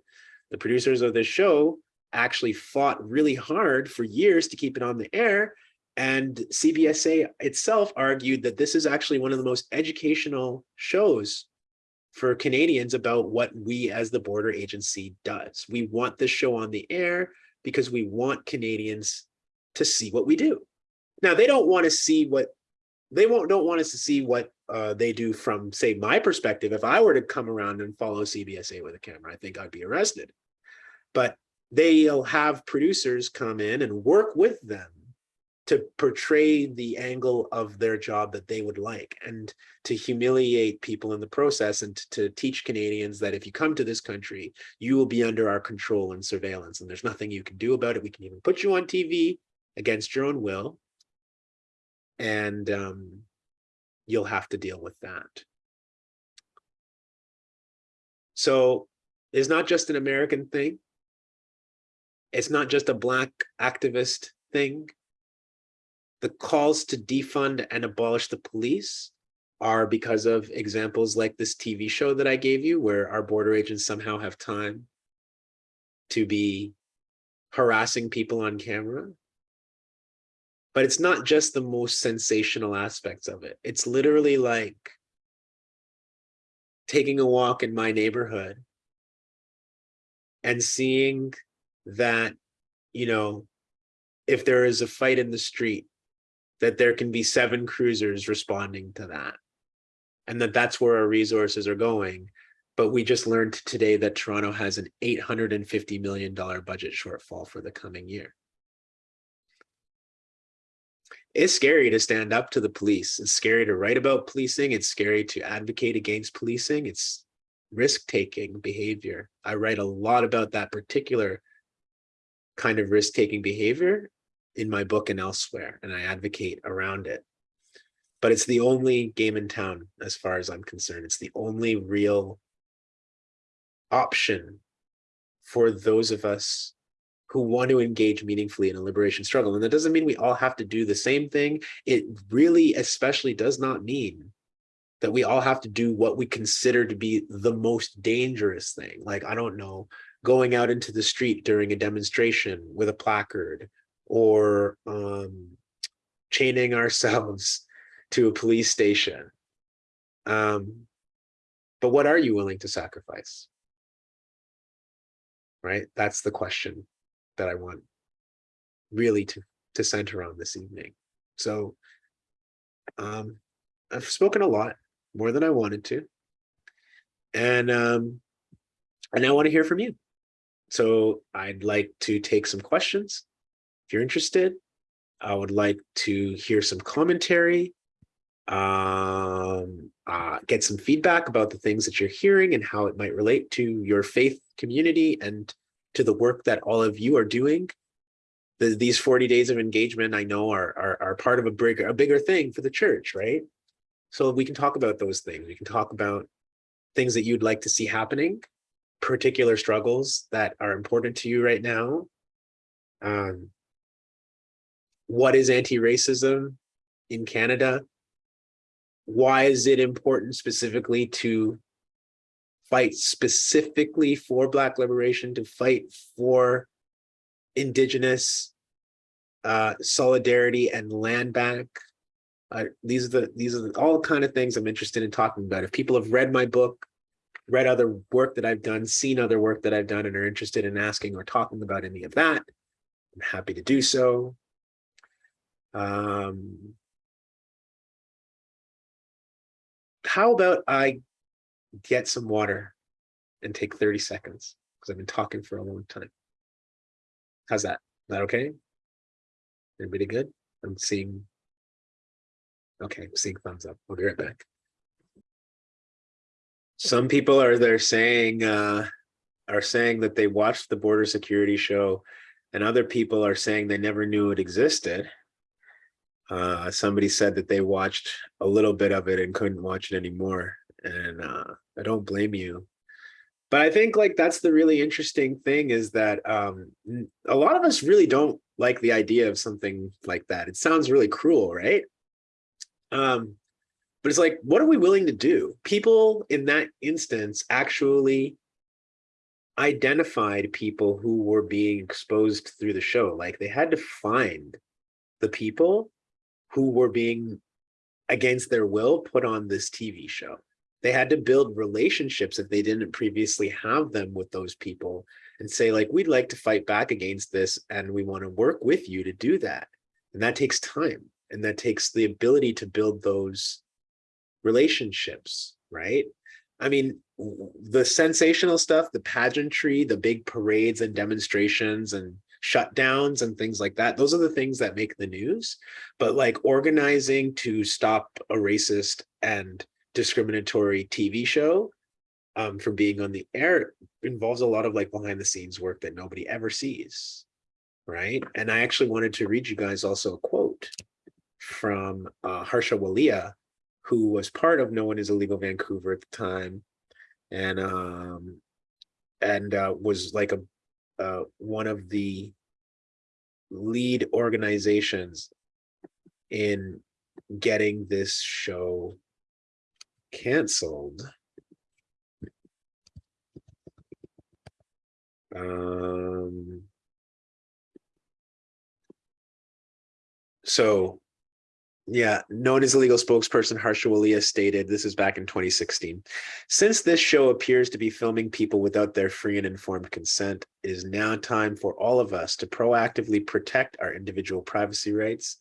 the producers of this show actually fought really hard for years to keep it on the air. And CBSA itself argued that this is actually one of the most educational shows for Canadians about what we as the border agency does. We want this show on the air because we want Canadians to see what we do. Now, they don't want to see what they won't don't want us to see what uh, they do from, say, my perspective. If I were to come around and follow CBSA with a camera, I think I'd be arrested. But they'll have producers come in and work with them to portray the angle of their job that they would like and to humiliate people in the process and to teach Canadians that if you come to this country, you will be under our control and surveillance and there's nothing you can do about it. We can even put you on TV against your own will and um, you'll have to deal with that. So it's not just an American thing. It's not just a black activist thing. The calls to defund and abolish the police are because of examples like this TV show that I gave you, where our border agents somehow have time to be harassing people on camera. But it's not just the most sensational aspects of it. It's literally like taking a walk in my neighborhood and seeing that, you know, if there is a fight in the street, that there can be seven cruisers responding to that. And that that's where our resources are going. But we just learned today that Toronto has an $850 million budget shortfall for the coming year. It's scary to stand up to the police. It's scary to write about policing. It's scary to advocate against policing. It's risk-taking behavior. I write a lot about that particular kind of risk-taking behavior in my book and elsewhere, and I advocate around it. But it's the only game in town, as far as I'm concerned. It's the only real option for those of us who want to engage meaningfully in a liberation struggle. And that doesn't mean we all have to do the same thing. It really especially does not mean that we all have to do what we consider to be the most dangerous thing. Like, I don't know, going out into the street during a demonstration with a placard or um, chaining ourselves to a police station. Um, but what are you willing to sacrifice? Right? That's the question that I want really to, to center on this evening. So um, I've spoken a lot, more than I wanted to. And um, and I want to hear from you. So I'd like to take some questions. If you're interested, I would like to hear some commentary, um, uh, get some feedback about the things that you're hearing and how it might relate to your faith community and to the work that all of you are doing. The, these 40 days of engagement, I know are, are, are part of a bigger, a bigger thing for the church, right? So we can talk about those things. We can talk about things that you'd like to see happening, particular struggles that are important to you right now. Um, what is anti-racism in Canada? Why is it important specifically to fight specifically for Black liberation, to fight for Indigenous uh, solidarity and land back? Uh, these are the these are the, all kind of things I'm interested in talking about. If people have read my book, read other work that I've done, seen other work that I've done, and are interested in asking or talking about any of that, I'm happy to do so. Um, how about I get some water and take 30 seconds because I've been talking for a long time. How's that? Is that okay? Everybody good? I'm seeing Okay, seeing thumbs up. We'll be right back. Some people are there saying, uh, are saying that they watched the border security show and other people are saying they never knew it existed. Uh, somebody said that they watched a little bit of it and couldn't watch it anymore. And uh, I don't blame you. But I think like that's the really interesting thing is that um, a lot of us really don't like the idea of something like that. It sounds really cruel, right? Um, but it's like, what are we willing to do? People in that instance actually identified people who were being exposed through the show. Like they had to find the people who were being against their will put on this TV show. They had to build relationships if they didn't previously have them with those people and say like, we'd like to fight back against this and we want to work with you to do that. And that takes time and that takes the ability to build those relationships, right? I mean, the sensational stuff, the pageantry, the big parades and demonstrations and shutdowns and things like that, those are the things that make the news. But like organizing to stop a racist and discriminatory TV show um, from being on the air involves a lot of like behind the scenes work that nobody ever sees. Right. And I actually wanted to read you guys also a quote from uh, Harsha Walia, who was part of No One is Illegal Vancouver at the time, and um, and uh, was like a uh, one of the lead organizations in getting this show canceled. Um, so yeah, No One Is Illegal spokesperson Harsha Walia stated, this is back in 2016. Since this show appears to be filming people without their free and informed consent, it is now time for all of us to proactively protect our individual privacy rights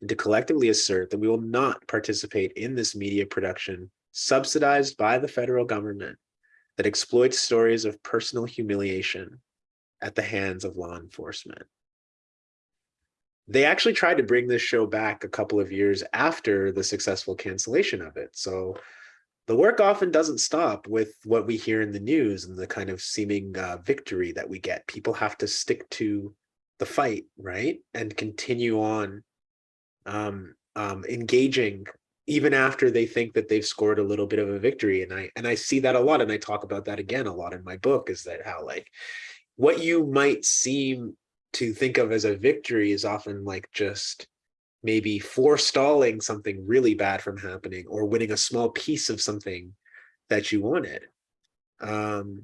and to collectively assert that we will not participate in this media production subsidized by the federal government that exploits stories of personal humiliation at the hands of law enforcement they actually tried to bring this show back a couple of years after the successful cancellation of it. So the work often doesn't stop with what we hear in the news and the kind of seeming uh, victory that we get. People have to stick to the fight, right? And continue on um, um, engaging even after they think that they've scored a little bit of a victory. And I and I see that a lot. And I talk about that again a lot in my book is that how like what you might seem to think of as a victory is often like just maybe forestalling something really bad from happening or winning a small piece of something that you wanted um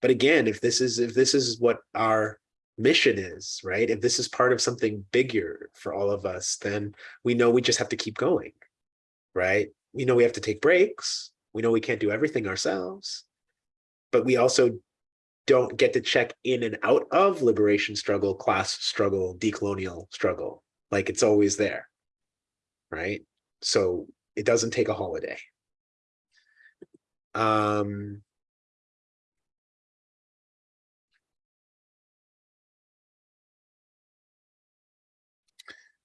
but again if this is if this is what our mission is right if this is part of something bigger for all of us then we know we just have to keep going right we know we have to take breaks we know we can't do everything ourselves but we also don't get to check in and out of liberation struggle, class struggle, decolonial struggle. Like it's always there, right? So it doesn't take a holiday. Um,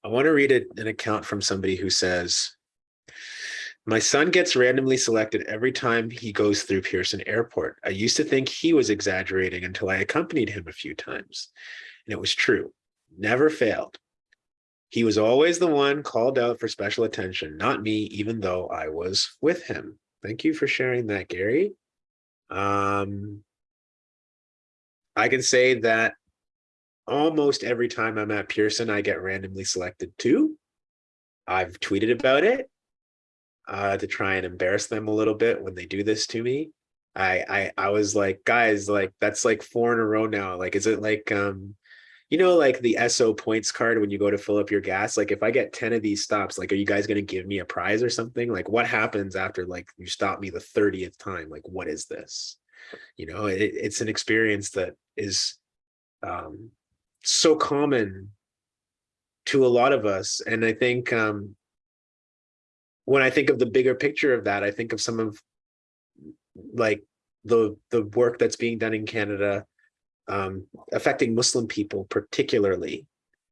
I want to read a, an account from somebody who says, my son gets randomly selected every time he goes through Pearson Airport. I used to think he was exaggerating until I accompanied him a few times. And it was true, never failed. He was always the one called out for special attention, not me, even though I was with him. Thank you for sharing that, Gary. Um, I can say that almost every time I'm at Pearson, I get randomly selected too. I've tweeted about it uh, to try and embarrass them a little bit when they do this to me. I, I I was like, guys, like that's like four in a row now. Like, is it like um, you know, like the Esso points card when you go to fill up your gas? Like, if I get 10 of these stops, like, are you guys gonna give me a prize or something? Like, what happens after like you stop me the 30th time? Like, what is this? You know, it, it's an experience that is um so common to a lot of us. And I think um when I think of the bigger picture of that, I think of some of like the the work that's being done in Canada um, affecting Muslim people, particularly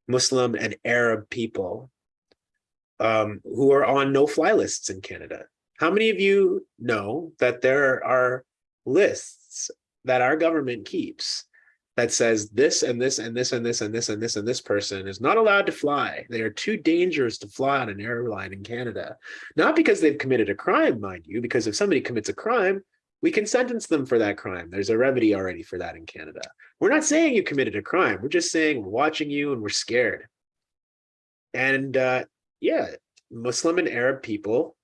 Muslim and Arab people, um, who are on no-fly lists in Canada. How many of you know that there are lists that our government keeps that says this and this and this and this and this and this and this person is not allowed to fly. They are too dangerous to fly on an airline in Canada. Not because they've committed a crime, mind you, because if somebody commits a crime, we can sentence them for that crime. There's a remedy already for that in Canada. We're not saying you committed a crime. We're just saying we're watching you and we're scared. And uh, yeah, Muslim and Arab people,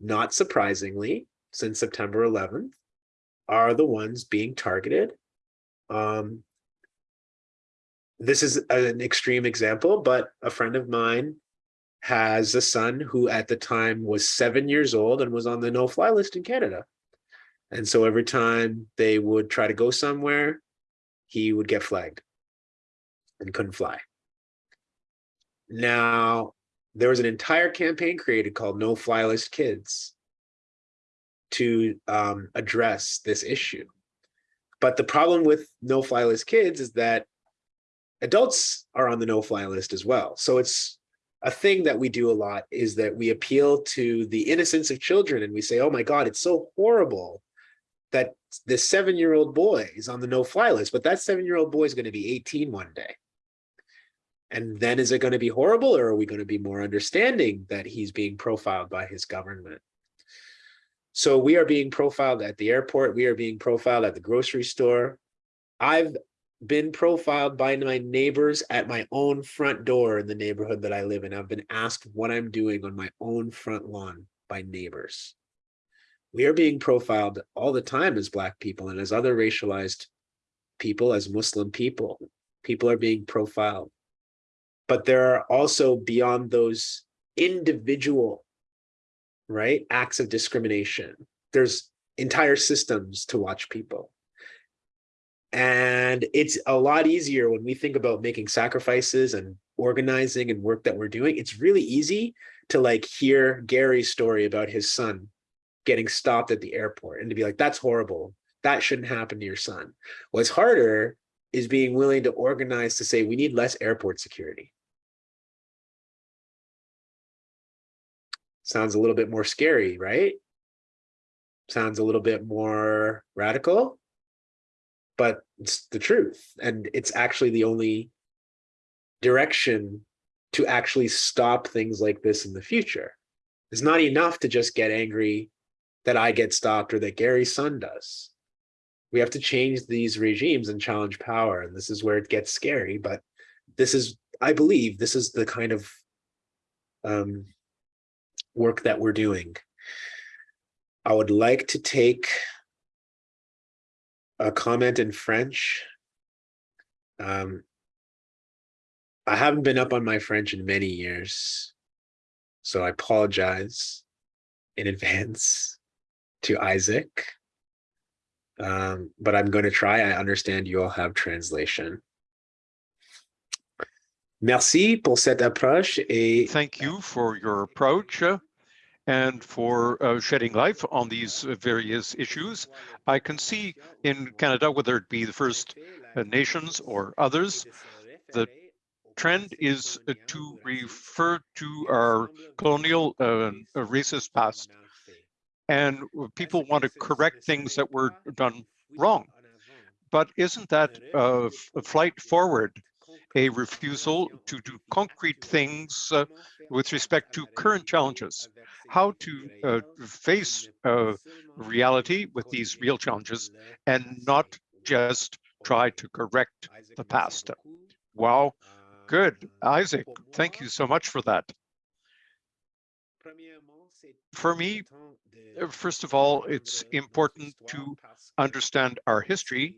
not surprisingly, since September 11th, are the ones being targeted. Um, this is an extreme example, but a friend of mine has a son who at the time was seven years old and was on the no-fly list in Canada. And so every time they would try to go somewhere, he would get flagged and couldn't fly. Now, there was an entire campaign created called No Fly List Kids to um, address this issue. But the problem with No Fly List Kids is that adults are on the no fly list as well. So it's a thing that we do a lot is that we appeal to the innocence of children and we say, oh my God, it's so horrible that this seven-year-old boy is on the no fly list, but that seven-year-old boy is going to be 18 one day. And then is it going to be horrible or are we going to be more understanding that he's being profiled by his government? So we are being profiled at the airport. We are being profiled at the grocery store. I've been profiled by my neighbors at my own front door in the neighborhood that I live in. I've been asked what I'm doing on my own front lawn by neighbors. We are being profiled all the time as Black people and as other racialized people, as Muslim people. People are being profiled. But there are also beyond those individual, right, acts of discrimination. There's entire systems to watch people. And it's a lot easier when we think about making sacrifices and organizing and work that we're doing. It's really easy to like hear Gary's story about his son getting stopped at the airport and to be like, that's horrible. That shouldn't happen to your son. What's harder is being willing to organize to say we need less airport security. Sounds a little bit more scary, right? Sounds a little bit more radical but it's the truth. And it's actually the only direction to actually stop things like this in the future. It's not enough to just get angry that I get stopped or that Gary's son does. We have to change these regimes and challenge power. And this is where it gets scary. But this is, I believe, this is the kind of um, work that we're doing. I would like to take a comment in French. Um, I haven't been up on my French in many years, so I apologize in advance to Isaac. Um, but I'm going to try. I understand you all have translation. Merci pour cette approche et Thank you for your approach and for uh, shedding light on these uh, various issues. I can see in Canada, whether it be the First uh, Nations or others, the trend is uh, to refer to our colonial uh, racist past. And people want to correct things that were done wrong. But isn't that a flight forward a refusal to do concrete things uh, with respect to current challenges, how to uh, face uh, reality with these real challenges and not just try to correct the past. Wow, good. Isaac, thank you so much for that. For me, uh, first of all, it's important to understand our history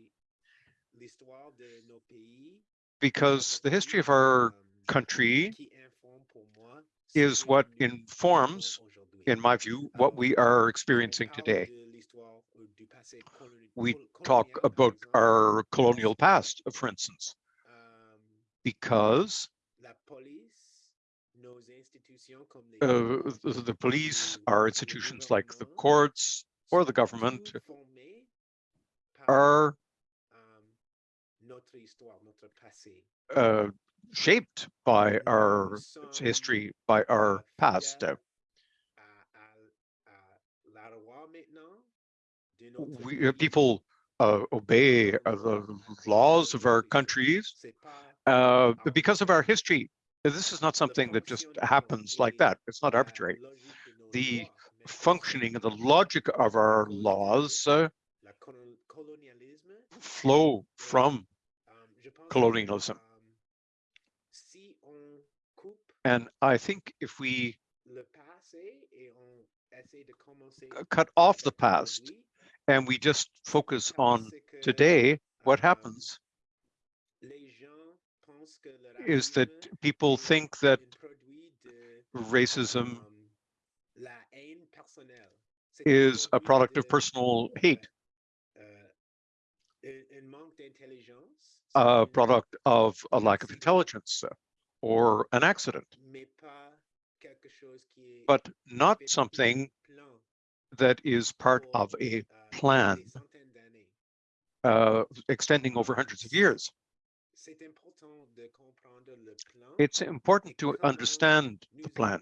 because the history of our country is what informs, in my view, what we are experiencing today. We talk about our colonial past, for instance, because uh, the, the police, our institutions like the courts or the government are uh, shaped by our history, by our past. Uh, we, uh, people uh, obey uh, the laws of our countries uh, because of our history. This is not something that just happens like that. It's not arbitrary. The functioning and the logic of our laws uh, flow from colonialism. And I think if we cut off the past and we just focus on today, what happens is that people think that racism is a product of personal hate, a product of a lack of intelligence or an accident, but not something that is part of a plan uh, extending over hundreds of years. It's important to understand the plan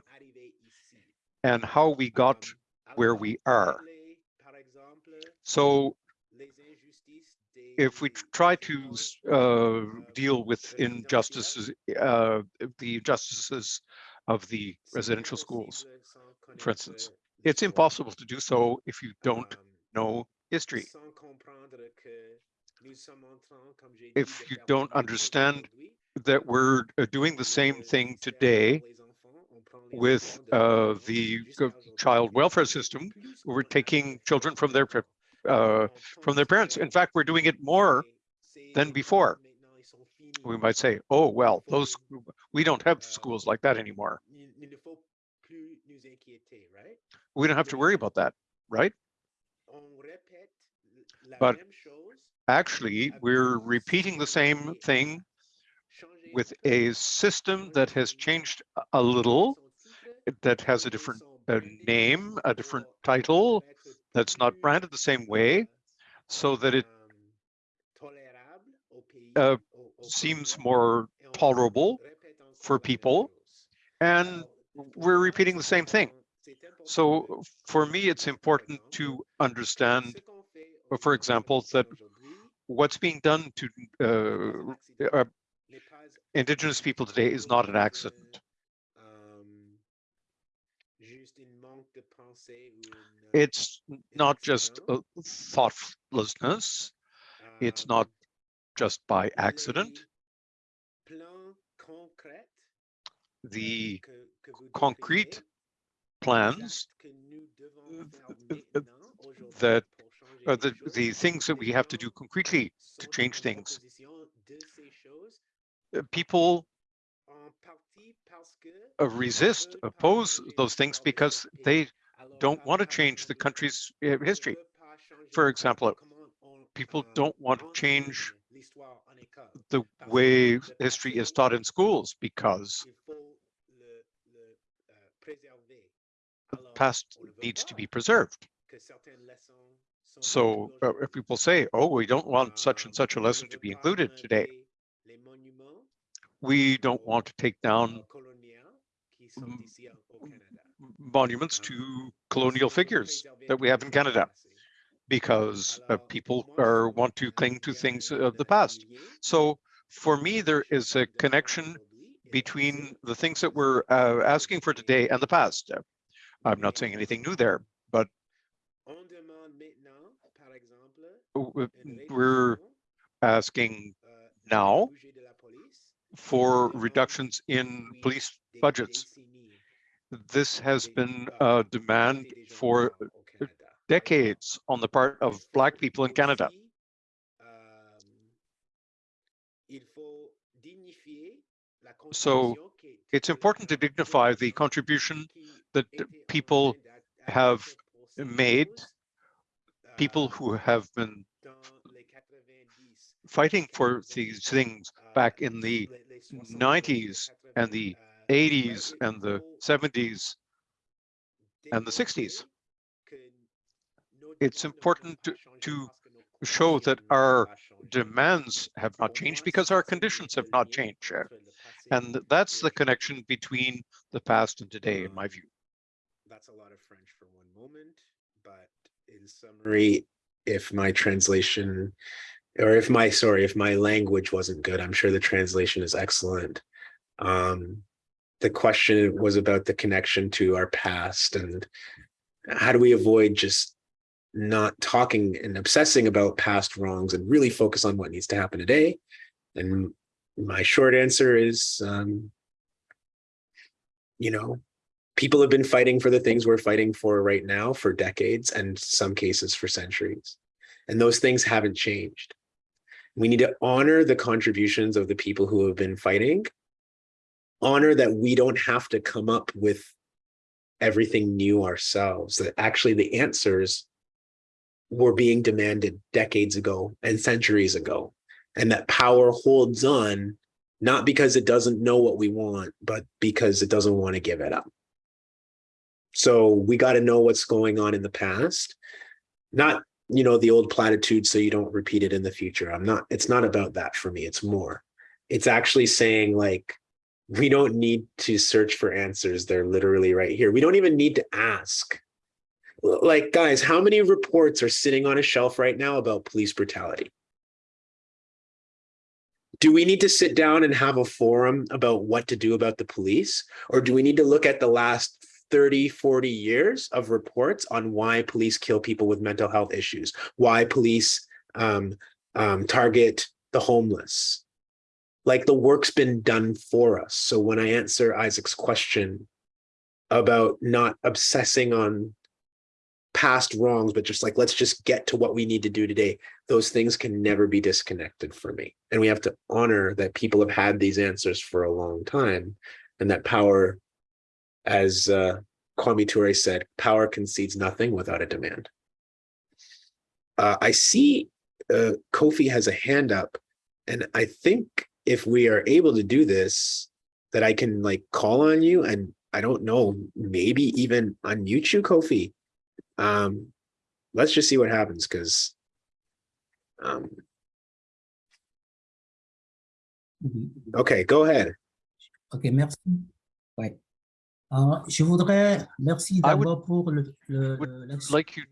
and how we got where we are. So if we try to uh, deal with injustices, uh, the injustices of the residential schools, for instance, it's impossible to do so if you don't know history. If you don't understand that we're uh, doing the same thing today with uh, the child welfare system, we're taking children from their uh, from their parents. In fact, we're doing it more than before. We might say, oh, well, those we don't have schools like that anymore. We don't have to worry about that, right? But actually, we're repeating the same thing with a system that has changed a little, that has a different uh, name, a different title, that's not branded the same way, so that it uh, seems more tolerable for people. And we're repeating the same thing. So for me, it's important to understand, for example, that what's being done to uh, uh, indigenous people today is not an accident. It's not just a thoughtlessness. It's not just by accident. The concrete plans that are the, the things that we have to do concretely to change things. Uh, people uh, resist, oppose those things because they don't want to change the country's uh, history. For example, people don't want to change the way history is taught in schools because the past needs to be preserved. So uh, if people say, oh, we don't want such and such a lesson to be included today, we don't want to take down monuments to colonial figures that we have in Canada because uh, people are want to cling to things of the past. So for me, there is a connection between the things that we're uh, asking for today and the past. I'm not saying anything new there, but we're asking now for reductions in police budgets. This has been a demand for decades on the part of Black people in Canada. So it's important to dignify the contribution that people have made, people who have been fighting for these things back in the 90s and the 80s and the 70s and the 60s. It's important to, to show that our demands have not changed because our conditions have not changed. And that's the connection between the past and today, in my view. That's a lot of French for one moment, but in summary, if my translation or if my sorry, if my language wasn't good, I'm sure the translation is excellent. Um, the question was about the connection to our past and how do we avoid just not talking and obsessing about past wrongs and really focus on what needs to happen today. And my short answer is, um, you know, people have been fighting for the things we're fighting for right now for decades and some cases for centuries. And those things haven't changed. We need to honor the contributions of the people who have been fighting, honor that we don't have to come up with everything new ourselves, that actually the answers were being demanded decades ago and centuries ago. And that power holds on, not because it doesn't know what we want, but because it doesn't want to give it up. So we got to know what's going on in the past, not, you know, the old platitudes so you don't repeat it in the future. I'm not, it's not about that for me. It's more, it's actually saying like, we don't need to search for answers. They're literally right here. We don't even need to ask. Like, guys, how many reports are sitting on a shelf right now about police brutality? Do we need to sit down and have a forum about what to do about the police? Or do we need to look at the last 30, 40 years of reports on why police kill people with mental health issues, why police um, um, target the homeless? Like the work's been done for us. So when I answer Isaac's question about not obsessing on past wrongs, but just like, let's just get to what we need to do today. Those things can never be disconnected for me. And we have to honor that people have had these answers for a long time and that power, as uh, Kwame Ture said, power concedes nothing without a demand. Uh, I see uh, Kofi has a hand up and I think if we are able to do this, that I can like call on you and I don't know, maybe even unmute you, Kofi um, let's just see what happens because um, okay, go ahead. Ok, merci. Ouais. Euh, je voudrais, merci I would- d'abord pour le, le, would l'action. like you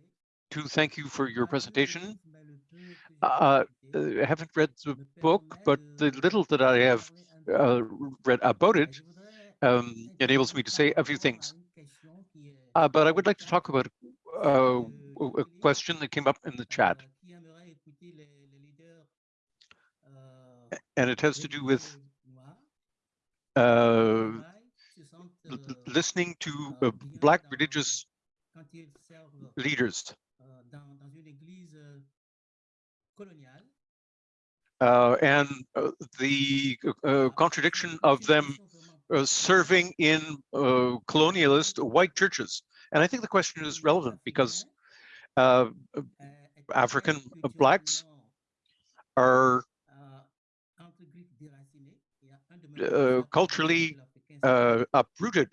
to thank you for your presentation. Uh, uh, I haven't read the book, but the little that I have uh, read about it um, enables me to say a few things. Uh, but I would like to talk about uh, a question that came up in the chat, and it has to do with uh, listening to uh, Black religious leaders uh, and uh, the uh, contradiction of them uh, serving in uh, colonialist white churches. And I think the question is relevant because uh, African blacks are uh, culturally uh, uprooted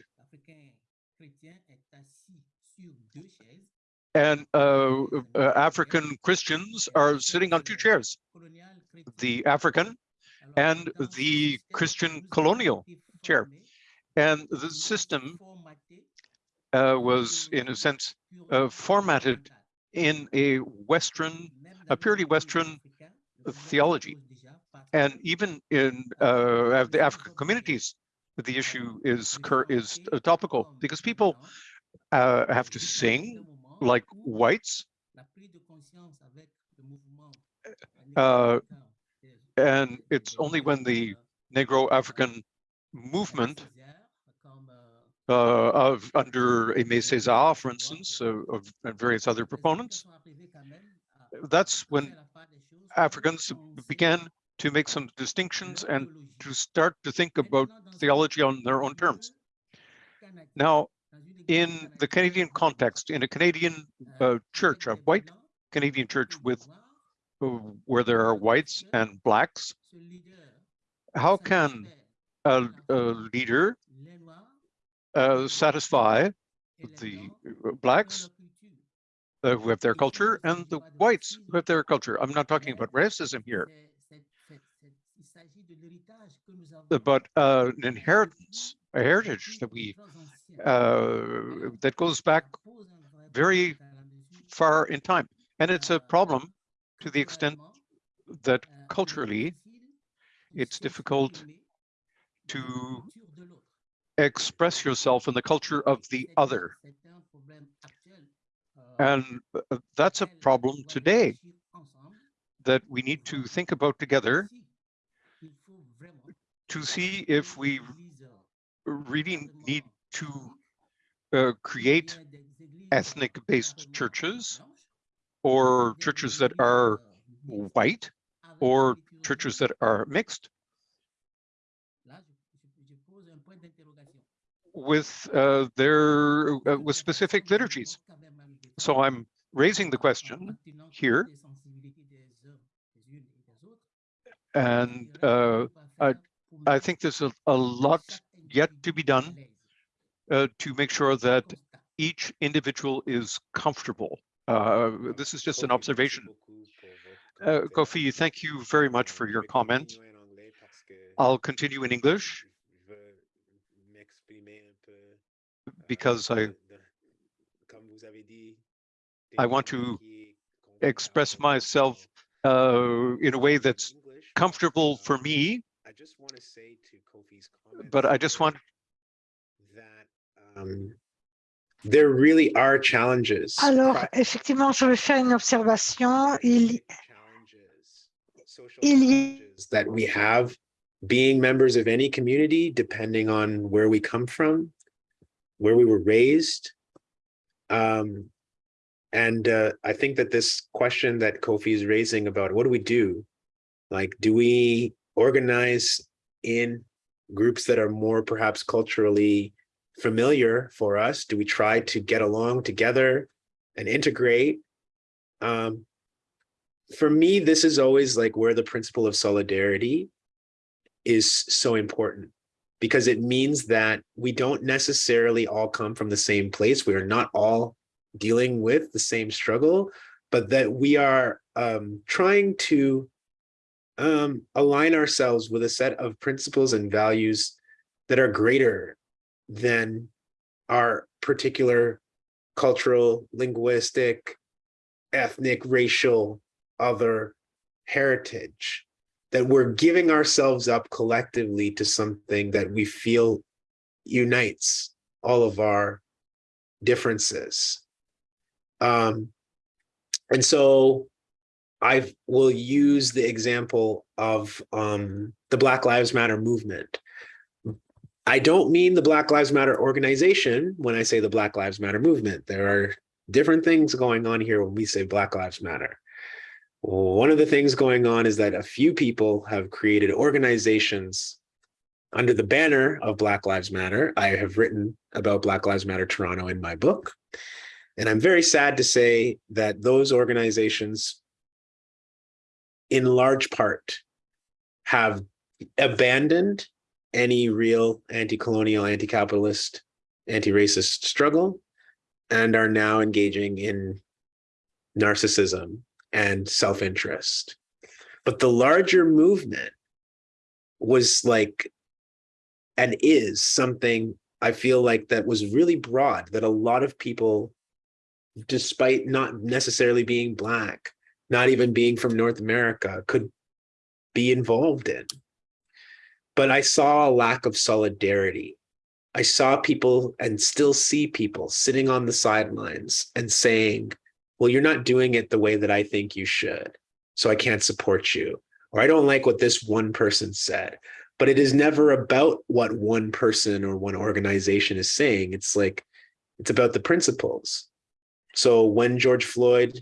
and uh, uh, African Christians are sitting on two chairs, the African and the Christian colonial chair. And the system uh, was, in a sense, uh, formatted in a Western, a purely Western theology. And even in uh, the African communities, the issue is is topical because people uh, have to sing like whites, uh, and it's only when the Negro African movement uh, of under Aimé Césaire, for instance, uh, of and various other proponents, that's when Africans began to make some distinctions and to start to think about theology on their own terms. Now, in the Canadian context, in a Canadian uh, church, a white Canadian church with uh, where there are whites and blacks, how can a, a leader uh, satisfy the blacks uh, who have their culture and the whites who have their culture. I'm not talking about racism here, but uh, an inheritance, a heritage that we that goes back very far in time. And it's a problem to the extent that culturally it's difficult to express yourself in the culture of the other. And uh, that's a problem today that we need to think about together to see if we really need to uh, create ethnic-based churches or churches that are white or churches that are mixed with uh, their uh, with specific liturgies. So I'm raising the question here, and uh, I, I think there's a, a lot yet to be done uh, to make sure that each individual is comfortable. Uh, this is just an observation. Uh, Kofi, thank you very much for your comment. I'll continue in English because I I want to express myself uh, in a way that's comfortable for me. I just want to say to Kofi's comment, But I just want that um, there really are challenges. Alors, effectivement, je vais faire une observation. Il, challenges, il y that we have being members of any community, depending on where we come from, where we were raised. Um, and uh, I think that this question that Kofi is raising about what do we do? Like, do we organize in groups that are more perhaps culturally familiar for us? Do we try to get along together and integrate? Um, for me, this is always like where the principle of solidarity is so important because it means that we don't necessarily all come from the same place. We are not all dealing with the same struggle, but that we are um, trying to um, align ourselves with a set of principles and values that are greater than our particular cultural, linguistic, ethnic, racial, other heritage, that we're giving ourselves up collectively to something that we feel unites all of our differences. Um, and so I will use the example of um, the Black Lives Matter movement. I don't mean the Black Lives Matter organization when I say the Black Lives Matter movement. There are different things going on here when we say Black Lives Matter. One of the things going on is that a few people have created organizations under the banner of Black Lives Matter. I have written about Black Lives Matter Toronto in my book. And I'm very sad to say that those organizations, in large part, have abandoned any real anti-colonial, anti-capitalist, anti-racist struggle and are now engaging in narcissism and self-interest. But the larger movement was like, and is something I feel like that was really broad, that a lot of people, despite not necessarily being Black, not even being from North America, could be involved in. But I saw a lack of solidarity. I saw people and still see people sitting on the sidelines and saying, well, you're not doing it the way that I think you should. So I can't support you. Or I don't like what this one person said. But it is never about what one person or one organization is saying. It's like, it's about the principles. So when George Floyd,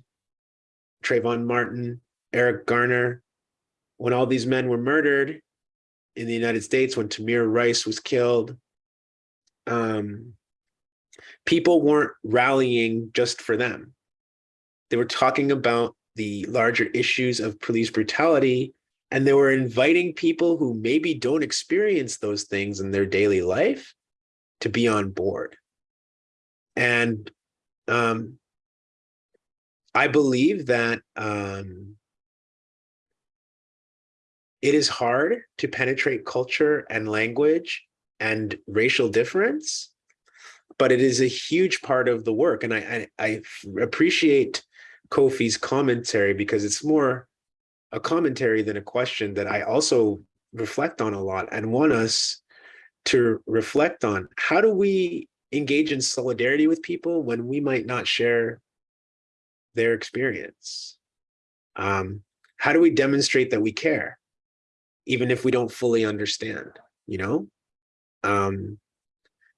Trayvon Martin, Eric Garner, when all these men were murdered in the United States, when Tamir Rice was killed, um, people weren't rallying just for them. They were talking about the larger issues of police brutality, and they were inviting people who maybe don't experience those things in their daily life to be on board. And um, I believe that um, it is hard to penetrate culture and language and racial difference, but it is a huge part of the work. And I, I, I appreciate Kofi's commentary because it's more a commentary than a question that I also reflect on a lot and want us to reflect on. How do we engage in solidarity with people when we might not share their experience? Um, how do we demonstrate that we care, even if we don't fully understand, you know? Um,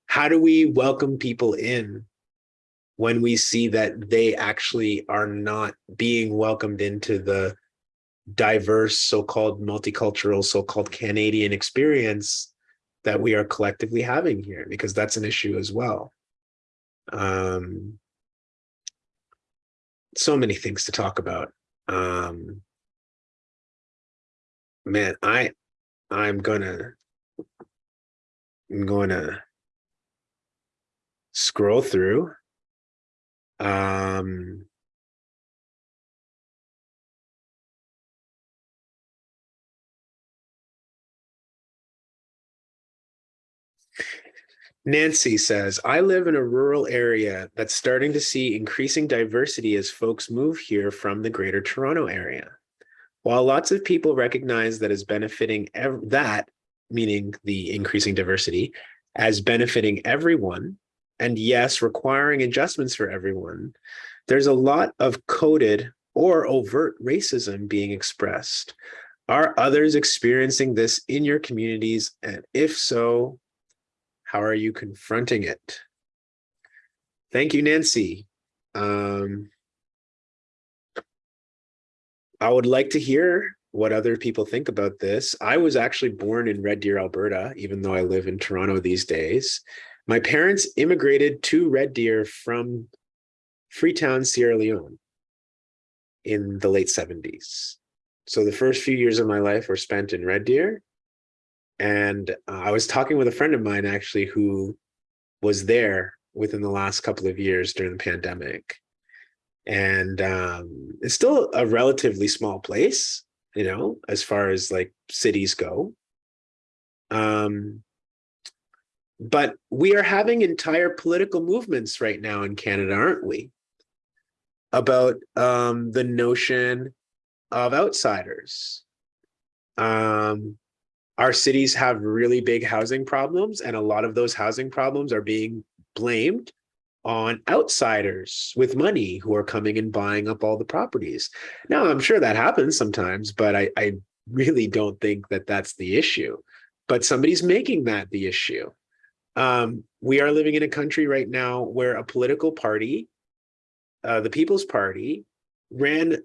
how do we welcome people in when we see that they actually are not being welcomed into the diverse so-called multicultural so-called Canadian experience that we are collectively having here? Because that's an issue as well. Um so many things to talk about. Um man i i'm gonna i'm gonna scroll through um Nancy says, I live in a rural area that's starting to see increasing diversity as folks move here from the greater Toronto area. While lots of people recognize that as benefiting that, meaning the increasing diversity, as benefiting everyone, and yes, requiring adjustments for everyone, there's a lot of coded or overt racism being expressed. Are others experiencing this in your communities? And if so, how are you confronting it? Thank you, Nancy. Um, I would like to hear what other people think about this. I was actually born in Red Deer, Alberta, even though I live in Toronto these days. My parents immigrated to Red Deer from Freetown, Sierra Leone in the late 70s. So the first few years of my life were spent in Red Deer. And uh, I was talking with a friend of mine actually who was there within the last couple of years during the pandemic. And um, it's still a relatively small place, you know, as far as like cities go. Um, but we are having entire political movements right now in Canada, aren't we? About um, the notion of outsiders. Um, our cities have really big housing problems, and a lot of those housing problems are being blamed on outsiders with money who are coming and buying up all the properties. Now, I'm sure that happens sometimes, but I, I really don't think that that's the issue. But somebody's making that the issue. Um, we are living in a country right now where a political party, uh, the People's Party, ran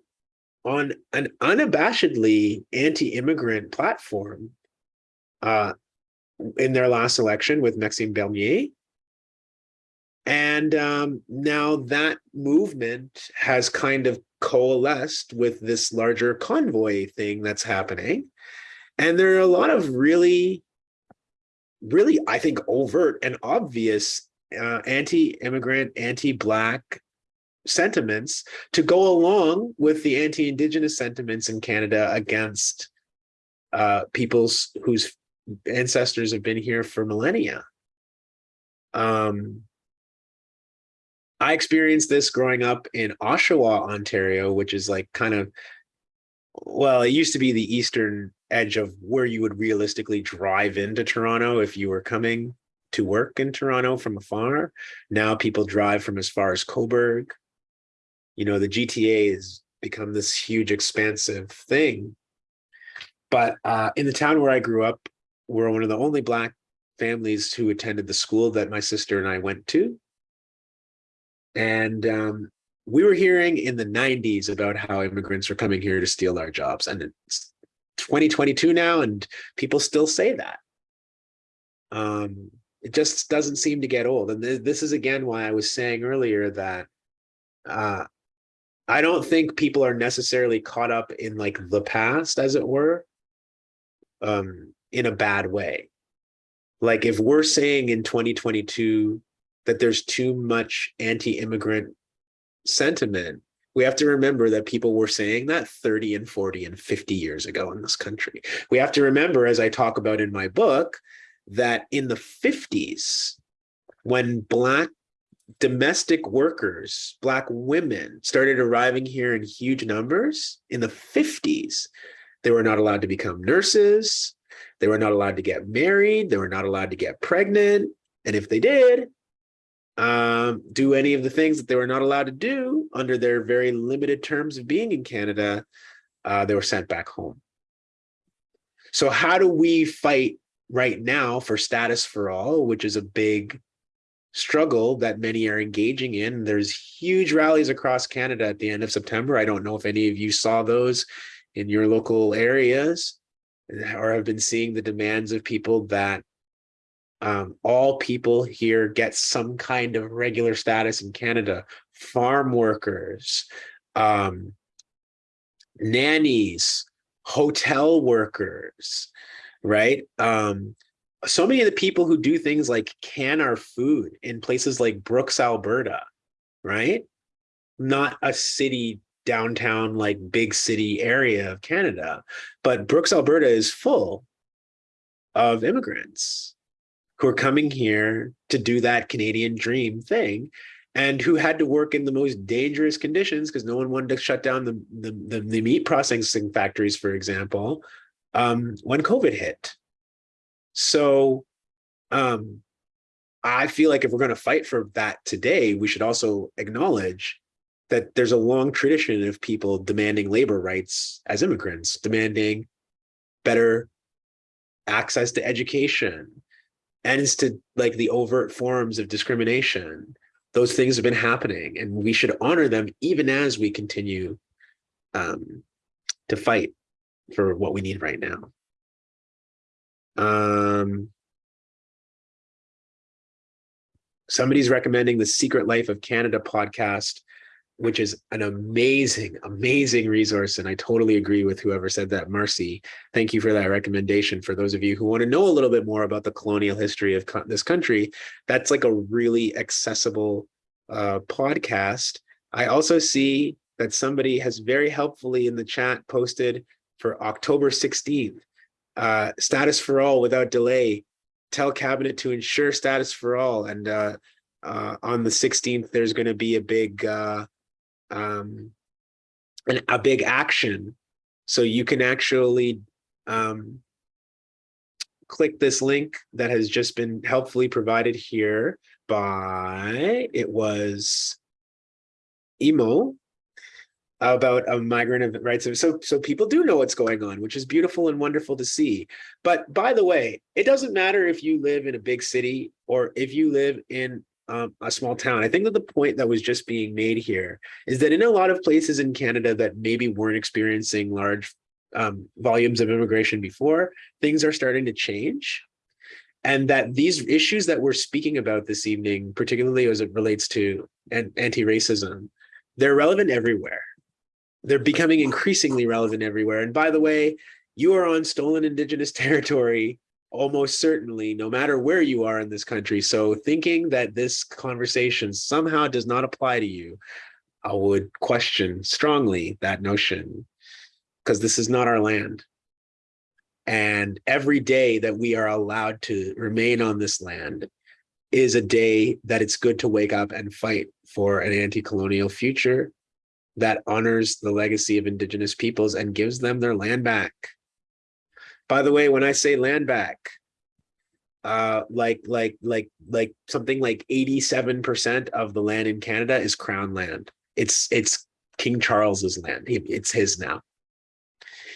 on an unabashedly anti-immigrant platform uh, in their last election with Maxime Bernier. And um, now that movement has kind of coalesced with this larger convoy thing that's happening. And there are a lot of really, really, I think, overt and obvious uh, anti-immigrant, anti-Black sentiments to go along with the anti-Indigenous sentiments in Canada against uh, peoples whose ancestors have been here for millennia. Um, I experienced this growing up in Oshawa, Ontario, which is like kind of, well, it used to be the eastern edge of where you would realistically drive into Toronto if you were coming to work in Toronto from afar. Now people drive from as far as Cobourg. You know, the GTA has become this huge, expansive thing. But uh, in the town where I grew up, we're one of the only Black families who attended the school that my sister and I went to. And um, we were hearing in the 90s about how immigrants are coming here to steal our jobs. And it's 2022 now, and people still say that. Um, it just doesn't seem to get old. And th this is again why I was saying earlier that uh, I don't think people are necessarily caught up in like the past, as it were. Um, in a bad way. Like if we're saying in 2022 that there's too much anti-immigrant sentiment, We have to remember that people were saying that 30 and 40 and 50 years ago in this country. We have to remember, as I talk about in my book, that in the 50s, when Black domestic workers, Black women started arriving here in huge numbers in the 50s, they were not allowed to become nurses. They were not allowed to get married. They were not allowed to get pregnant. And if they did, um, do any of the things that they were not allowed to do under their very limited terms of being in Canada, uh, they were sent back home. So how do we fight right now for status for all, which is a big struggle that many are engaging in. There's huge rallies across Canada at the end of September. I don't know if any of you saw those in your local areas or have been seeing the demands of people that um, all people here get some kind of regular status in Canada, farm workers, um, nannies, hotel workers, right? Um, so many of the people who do things like can our food in places like Brooks, Alberta, right? Not a city downtown, like big city area of Canada, but Brooks, Alberta is full of immigrants who are coming here to do that Canadian dream thing and who had to work in the most dangerous conditions because no one wanted to shut down the, the, the, the meat processing factories, for example, um, when COVID hit. So um, I feel like if we're going to fight for that today, we should also acknowledge that there's a long tradition of people demanding labor rights as immigrants, demanding better access to education, ends to like the overt forms of discrimination. Those things have been happening and we should honor them even as we continue um, to fight for what we need right now. Um, somebody's recommending the Secret Life of Canada podcast, which is an amazing, amazing resource. And I totally agree with whoever said that, Marcy. Thank you for that recommendation. For those of you who want to know a little bit more about the colonial history of co this country, that's like a really accessible uh, podcast. I also see that somebody has very helpfully in the chat posted for October 16th uh, status for all without delay. Tell cabinet to ensure status for all. And uh, uh, on the 16th, there's going to be a big, uh, um, an, a big action. So you can actually um, click this link that has just been helpfully provided here by, it was Emo, about a migrant of rights. So, so people do know what's going on, which is beautiful and wonderful to see. But by the way, it doesn't matter if you live in a big city or if you live in um, a small town. I think that the point that was just being made here is that in a lot of places in Canada that maybe weren't experiencing large um, volumes of immigration before, things are starting to change. And that these issues that we're speaking about this evening, particularly as it relates to anti-racism, they're relevant everywhere they're becoming increasingly relevant everywhere. And by the way, you are on stolen indigenous territory almost certainly, no matter where you are in this country. So thinking that this conversation somehow does not apply to you, I would question strongly that notion because this is not our land. And every day that we are allowed to remain on this land is a day that it's good to wake up and fight for an anti-colonial future that honors the legacy of indigenous peoples and gives them their land back. By the way, when I say land back, uh, like like like like something like 87% of the land in Canada is crown land. It's it's King Charles's land. It's his now.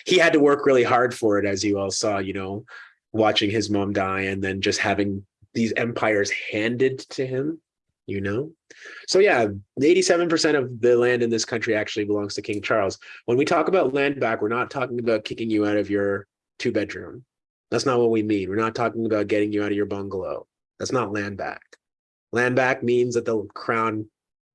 He had to work really hard for it, as you all saw, you know, watching his mom die and then just having these empires handed to him you know? So yeah, 87% of the land in this country actually belongs to King Charles. When we talk about land back, we're not talking about kicking you out of your two bedroom. That's not what we mean. We're not talking about getting you out of your bungalow. That's not land back. Land back means that the crown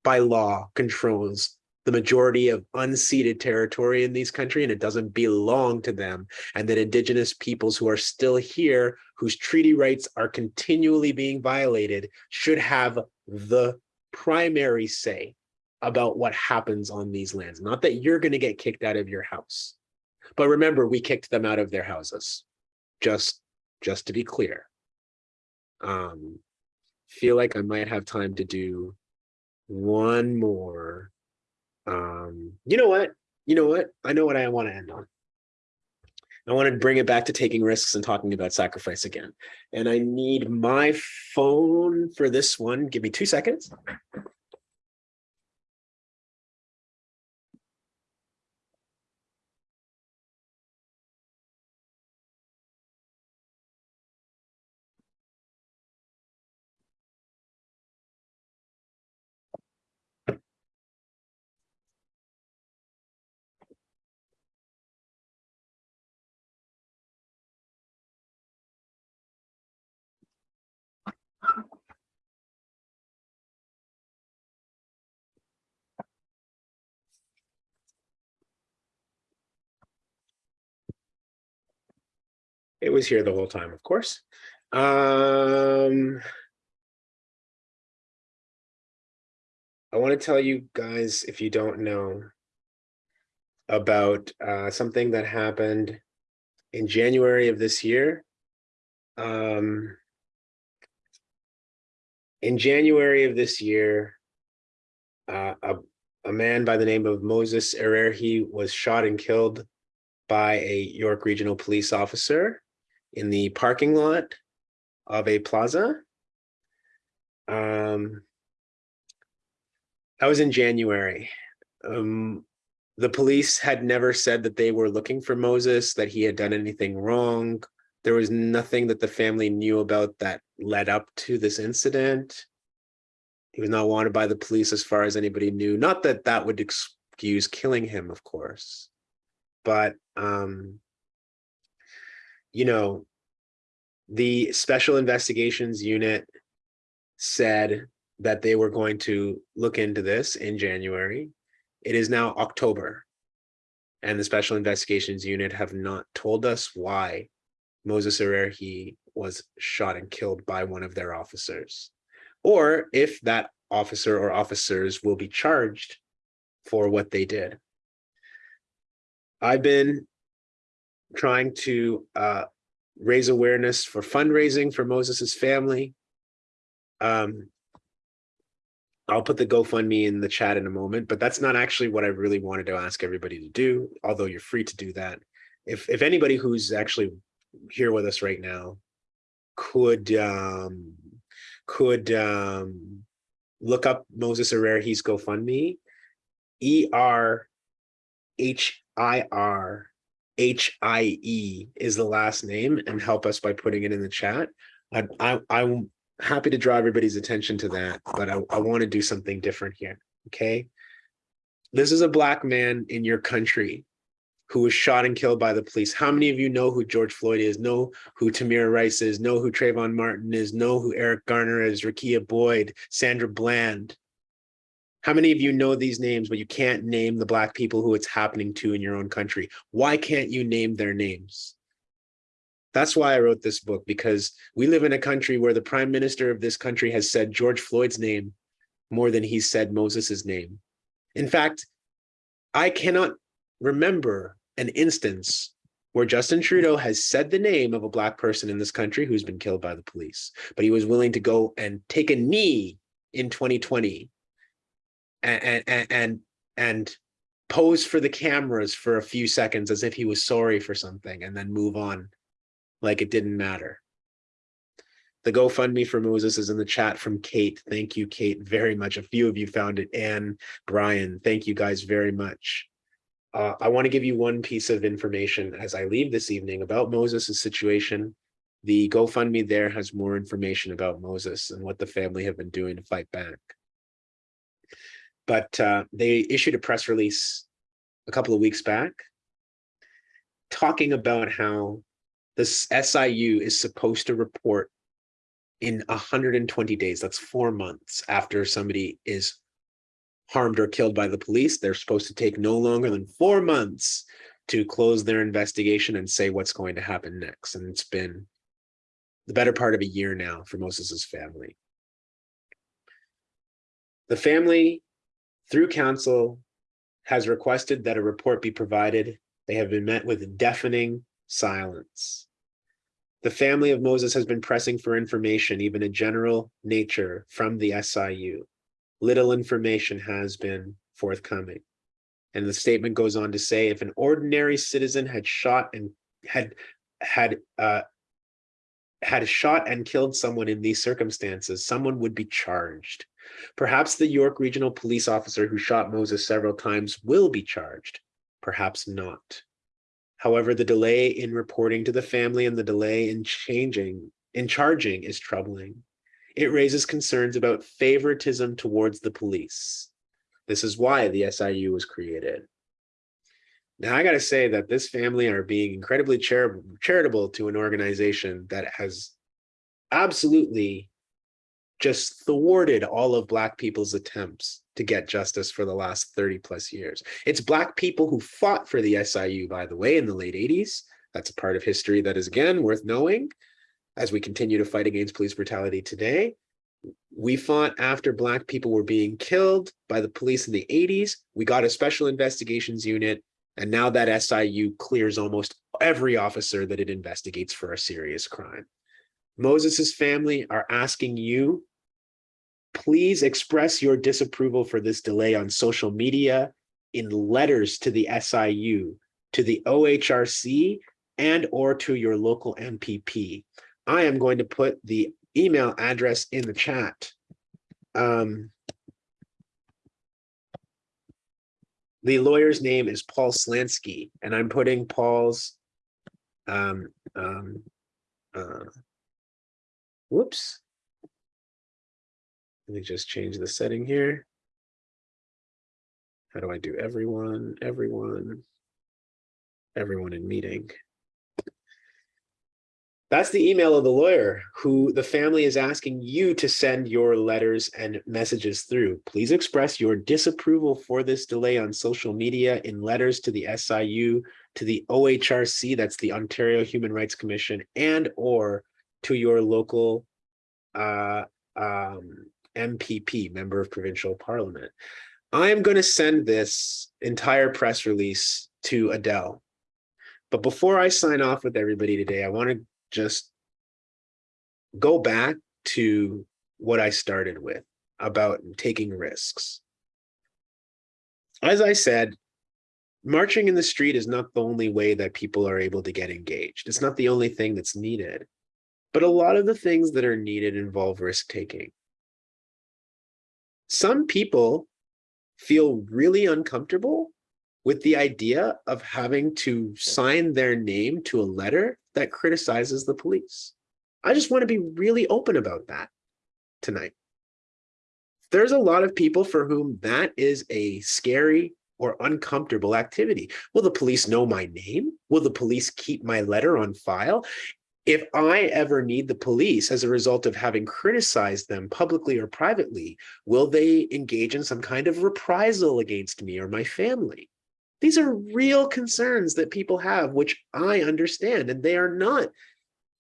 by law controls the majority of unceded territory in these country and it doesn't belong to them and that indigenous peoples who are still here whose treaty rights are continually being violated should have the primary say about what happens on these lands. Not that you're going to get kicked out of your house. But remember, we kicked them out of their houses. Just, just to be clear. Um, feel like I might have time to do one more. Um, you know what? You know what? I know what I want to end on. I want to bring it back to taking risks and talking about sacrifice again. And I need my phone for this one. Give me two seconds. Was here the whole time, of course. Um, I want to tell you guys, if you don't know, about uh, something that happened in January of this year. Um, in January of this year, uh, a, a man by the name of Moses Erhirhie was shot and killed by a York Regional Police officer in the parking lot of a plaza. Um, that was in January. Um, the police had never said that they were looking for Moses, that he had done anything wrong. There was nothing that the family knew about that led up to this incident. He was not wanted by the police as far as anybody knew. Not that that would excuse killing him, of course, but um, you know, the special investigations unit said that they were going to look into this in January. It is now October. And the special investigations unit have not told us why Moses Erhirhie was shot and killed by one of their officers. Or if that officer or officers will be charged for what they did. I've been trying to uh, raise awareness for fundraising for Moses's family. Um, I'll put the GoFundMe in the chat in a moment, but that's not actually what I really wanted to ask everybody to do, although you're free to do that. If, if anybody who's actually here with us right now could um, could um, look up Moses Erhirhie's GoFundMe, E R H I R H I E is the last name, and help us by putting it in the chat. I, I I'm happy to draw everybody's attention to that, but I, I want to do something different here. Okay, this is a black man in your country who was shot and killed by the police. How many of you know who George Floyd is, know who Tamir Rice is, know who Trayvon Martin is, know who Eric Garner is, Rekia Boyd, Sandra Bland? How many of you know these names, but you can't name the black people who it's happening to in your own country? Why can't you name their names? That's why I wrote this book, because we live in a country where the prime minister of this country has said George Floyd's name more than he said Moses's name. In fact, I cannot remember an instance where Justin Trudeau has said the name of a black person in this country who's been killed by the police, but he was willing to go and take a knee in 2020 and and and, pose for the cameras for a few seconds as if he was sorry for something and then move on like it didn't matter. The GoFundMe for Moses is in the chat from Kate. Thank you, Kate, very much. A few of you found it. Anne, Brian, thank you guys very much. Uh, I want to give you one piece of information as I leave this evening about Moses' situation. The GoFundMe there has more information about Moses and what the family have been doing to fight back. But uh, they issued a press release a couple of weeks back talking about how this SIU is supposed to report in 120 days. That's four months after somebody is harmed or killed by the police. They're supposed to take no longer than four months to close their investigation and say what's going to happen next. And it's been the better part of a year now for Moses's family. The family through counsel, has requested that a report be provided. They have been met with deafening silence. The family of Moses has been pressing for information, even a general nature, from the SIU. Little information has been forthcoming. And the statement goes on to say, if an ordinary citizen had shot and had had uh, had shot and killed someone in these circumstances, someone would be charged. Perhaps the York Regional Police officer who shot Moses several times will be charged, perhaps not. However, the delay in reporting to the family and the delay in changing, in charging is troubling. It raises concerns about favoritism towards the police. This is why the SIU was created. Now, I got to say that this family are being incredibly charitable, charitable to an organization that has absolutely just thwarted all of Black people's attempts to get justice for the last 30 plus years. It's Black people who fought for the SIU, by the way, in the late 80s. That's a part of history that is, again, worth knowing as we continue to fight against police brutality today. We fought after Black people were being killed by the police in the 80s. We got a special investigations unit and now that SIU clears almost every officer that it investigates for a serious crime. Moses's family are asking you, please express your disapproval for this delay on social media in letters to the SIU, to the OHRC, and or to your local MPP. I am going to put the email address in the chat. Um, the lawyer's name is Paul Slansky, and I'm putting Paul's um, um, uh, whoops. Let me just change the setting here. How do I do everyone, everyone, everyone in meeting? That's the email of the lawyer who the family is asking you to send your letters and messages through. Please express your disapproval for this delay on social media in letters to the SIU, to the OHRC, that's the Ontario Human Rights Commission, and or to your local uh, um, MPP, Member of Provincial Parliament. I am going to send this entire press release to Adele. But before I sign off with everybody today, I want to just go back to what I started with about taking risks. As I said, marching in the street is not the only way that people are able to get engaged. It's not the only thing that's needed, but a lot of the things that are needed involve risk taking. Some people feel really uncomfortable with the idea of having to sign their name to a letter that criticizes the police. I just want to be really open about that tonight. There's a lot of people for whom that is a scary or uncomfortable activity. Will the police know my name? Will the police keep my letter on file? If I ever need the police as a result of having criticized them publicly or privately, will they engage in some kind of reprisal against me or my family? These are real concerns that people have, which I understand, and they are not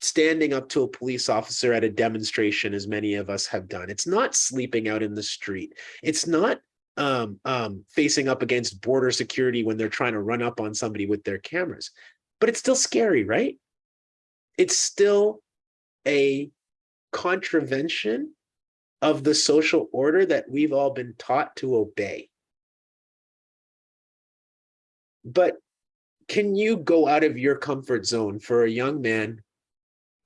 standing up to a police officer at a demonstration, as many of us have done. It's not sleeping out in the street. It's not um, um, facing up against border security when they're trying to run up on somebody with their cameras. But it's still scary, right? It's still a contravention of the social order that we've all been taught to obey. But can you go out of your comfort zone for a young man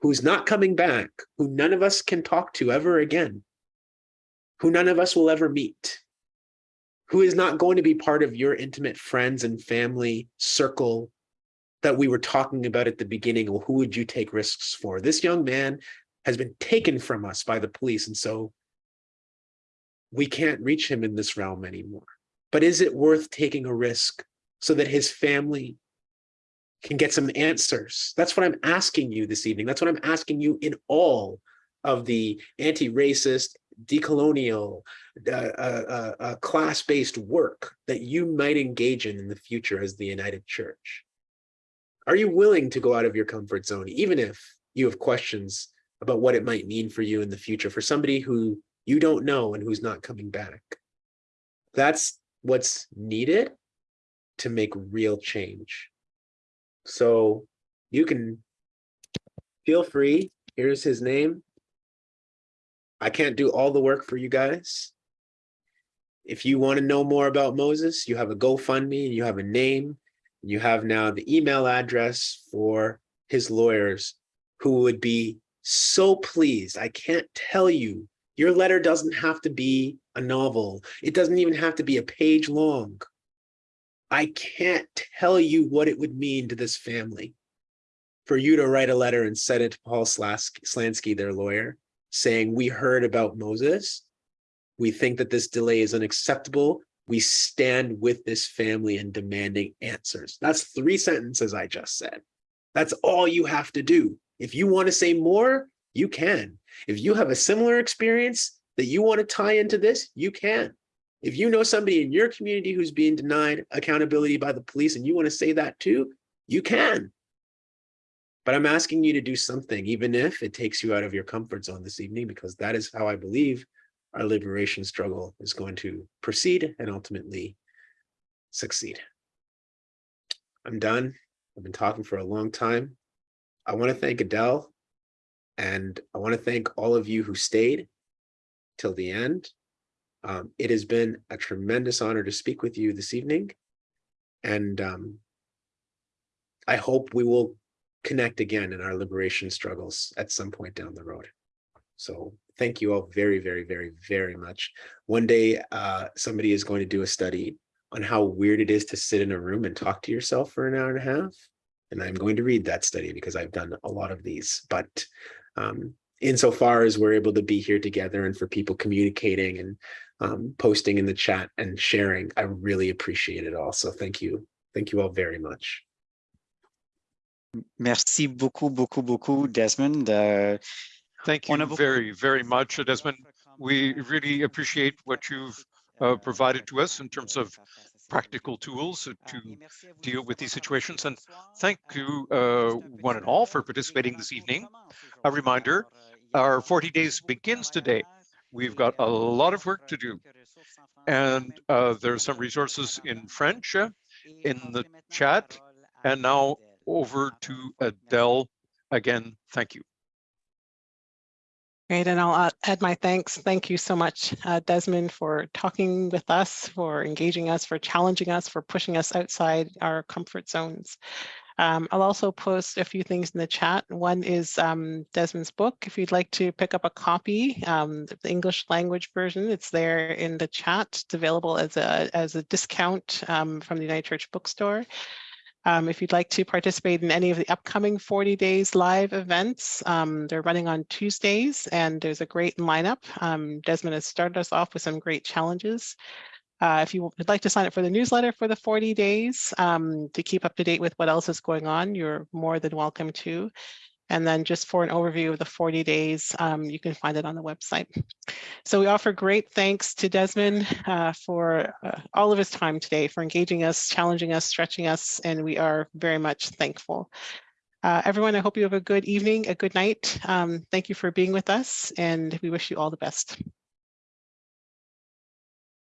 who's not coming back, who none of us can talk to ever again, who none of us will ever meet, who is not going to be part of your intimate friends and family circle that we were talking about at the beginning, well, who would you take risks for? This young man has been taken from us by the police, and so we can't reach him in this realm anymore. But is it worth taking a risk so that his family can get some answers. That's what I'm asking you this evening. That's what I'm asking you in all of the anti-racist, decolonial, uh, uh, uh, uh class-based work that you might engage in in the future as the United Church. Are you willing to go out of your comfort zone, even if you have questions about what it might mean for you in the future, for somebody who you don't know and who's not coming back? That's what's needed to make real change. So you can feel free. Here's his name. I can't do all the work for you guys. If you want to know more about Moses, you have a GoFundMe and you have a name. You have now the email address for his lawyers who would be so pleased. I can't tell you, your letter doesn't have to be a novel. It doesn't even have to be a page long. I can't tell you what it would mean to this family for you to write a letter and send it to Paul Slansky, their lawyer, saying, we heard about Moses. We think that this delay is unacceptable. We stand with this family and demanding answers. That's three sentences I just said. That's all you have to do. If you want to say more, you can. If you have a similar experience that you want to tie into this, you can. If you know somebody in your community who's being denied accountability by the police and you want to say that too, you can. But I'm asking you to do something, even if it takes you out of your comfort zone this evening, because that is how I believe our liberation struggle is going to proceed and ultimately succeed. I'm done. I've been talking for a long time. I want to thank Adele and I want to thank all of you who stayed till the end. Um, it has been a tremendous honor to speak with you this evening. And um, I hope we will connect again in our liberation struggles at some point down the road. So thank you all very, very, very, very much. One day, uh, somebody is going to do a study on how weird it is to sit in a room and talk to yourself for an hour and a half. And I'm going to read that study because I've done a lot of these. But um, insofar as we're able to be here together and for people communicating and um, posting in the chat and sharing, I really appreciate it all. So thank you. Thank you all very much. Merci beaucoup, beaucoup, beaucoup, Desmond. Uh, Thank you very, very much, Desmond. We really appreciate what you've uh, provided to us in terms of practical tools to deal with these situations. And thank you, uh, one and all, for participating this evening. A reminder, our 40 days begins today. We've got a lot of work to do. And uh, there are some resources in French uh, in the chat. And now over to Adele. Again, thank you. Great, and I'll uh, add my thanks. Thank you so much, uh, Desmond, for talking with us, for engaging us, for challenging us, for pushing us outside our comfort zones. Um, I'll also post a few things in the chat. One is um, Desmond's book. If you'd like to pick up a copy, um, the English language version, it's there in the chat. It's available as a, as a discount um, from the United Church Bookstore. Um, if you'd like to participate in any of the upcoming 40 days live events, um, they're running on Tuesdays and there's a great lineup. Um, Desmond has started us off with some great challenges. Uh, if you would like to sign up for the newsletter for the 40 days um, to keep up to date with what else is going on, you're more than welcome to. And then just for an overview of the 40 days, um, you can find it on the website. So we offer great thanks to Desmond uh, for uh, all of his time today, for engaging us, challenging us, stretching us, and we are very much thankful. Uh, everyone, I hope you have a good evening, a good night. Um, thank you for being with us, and we wish you all the best.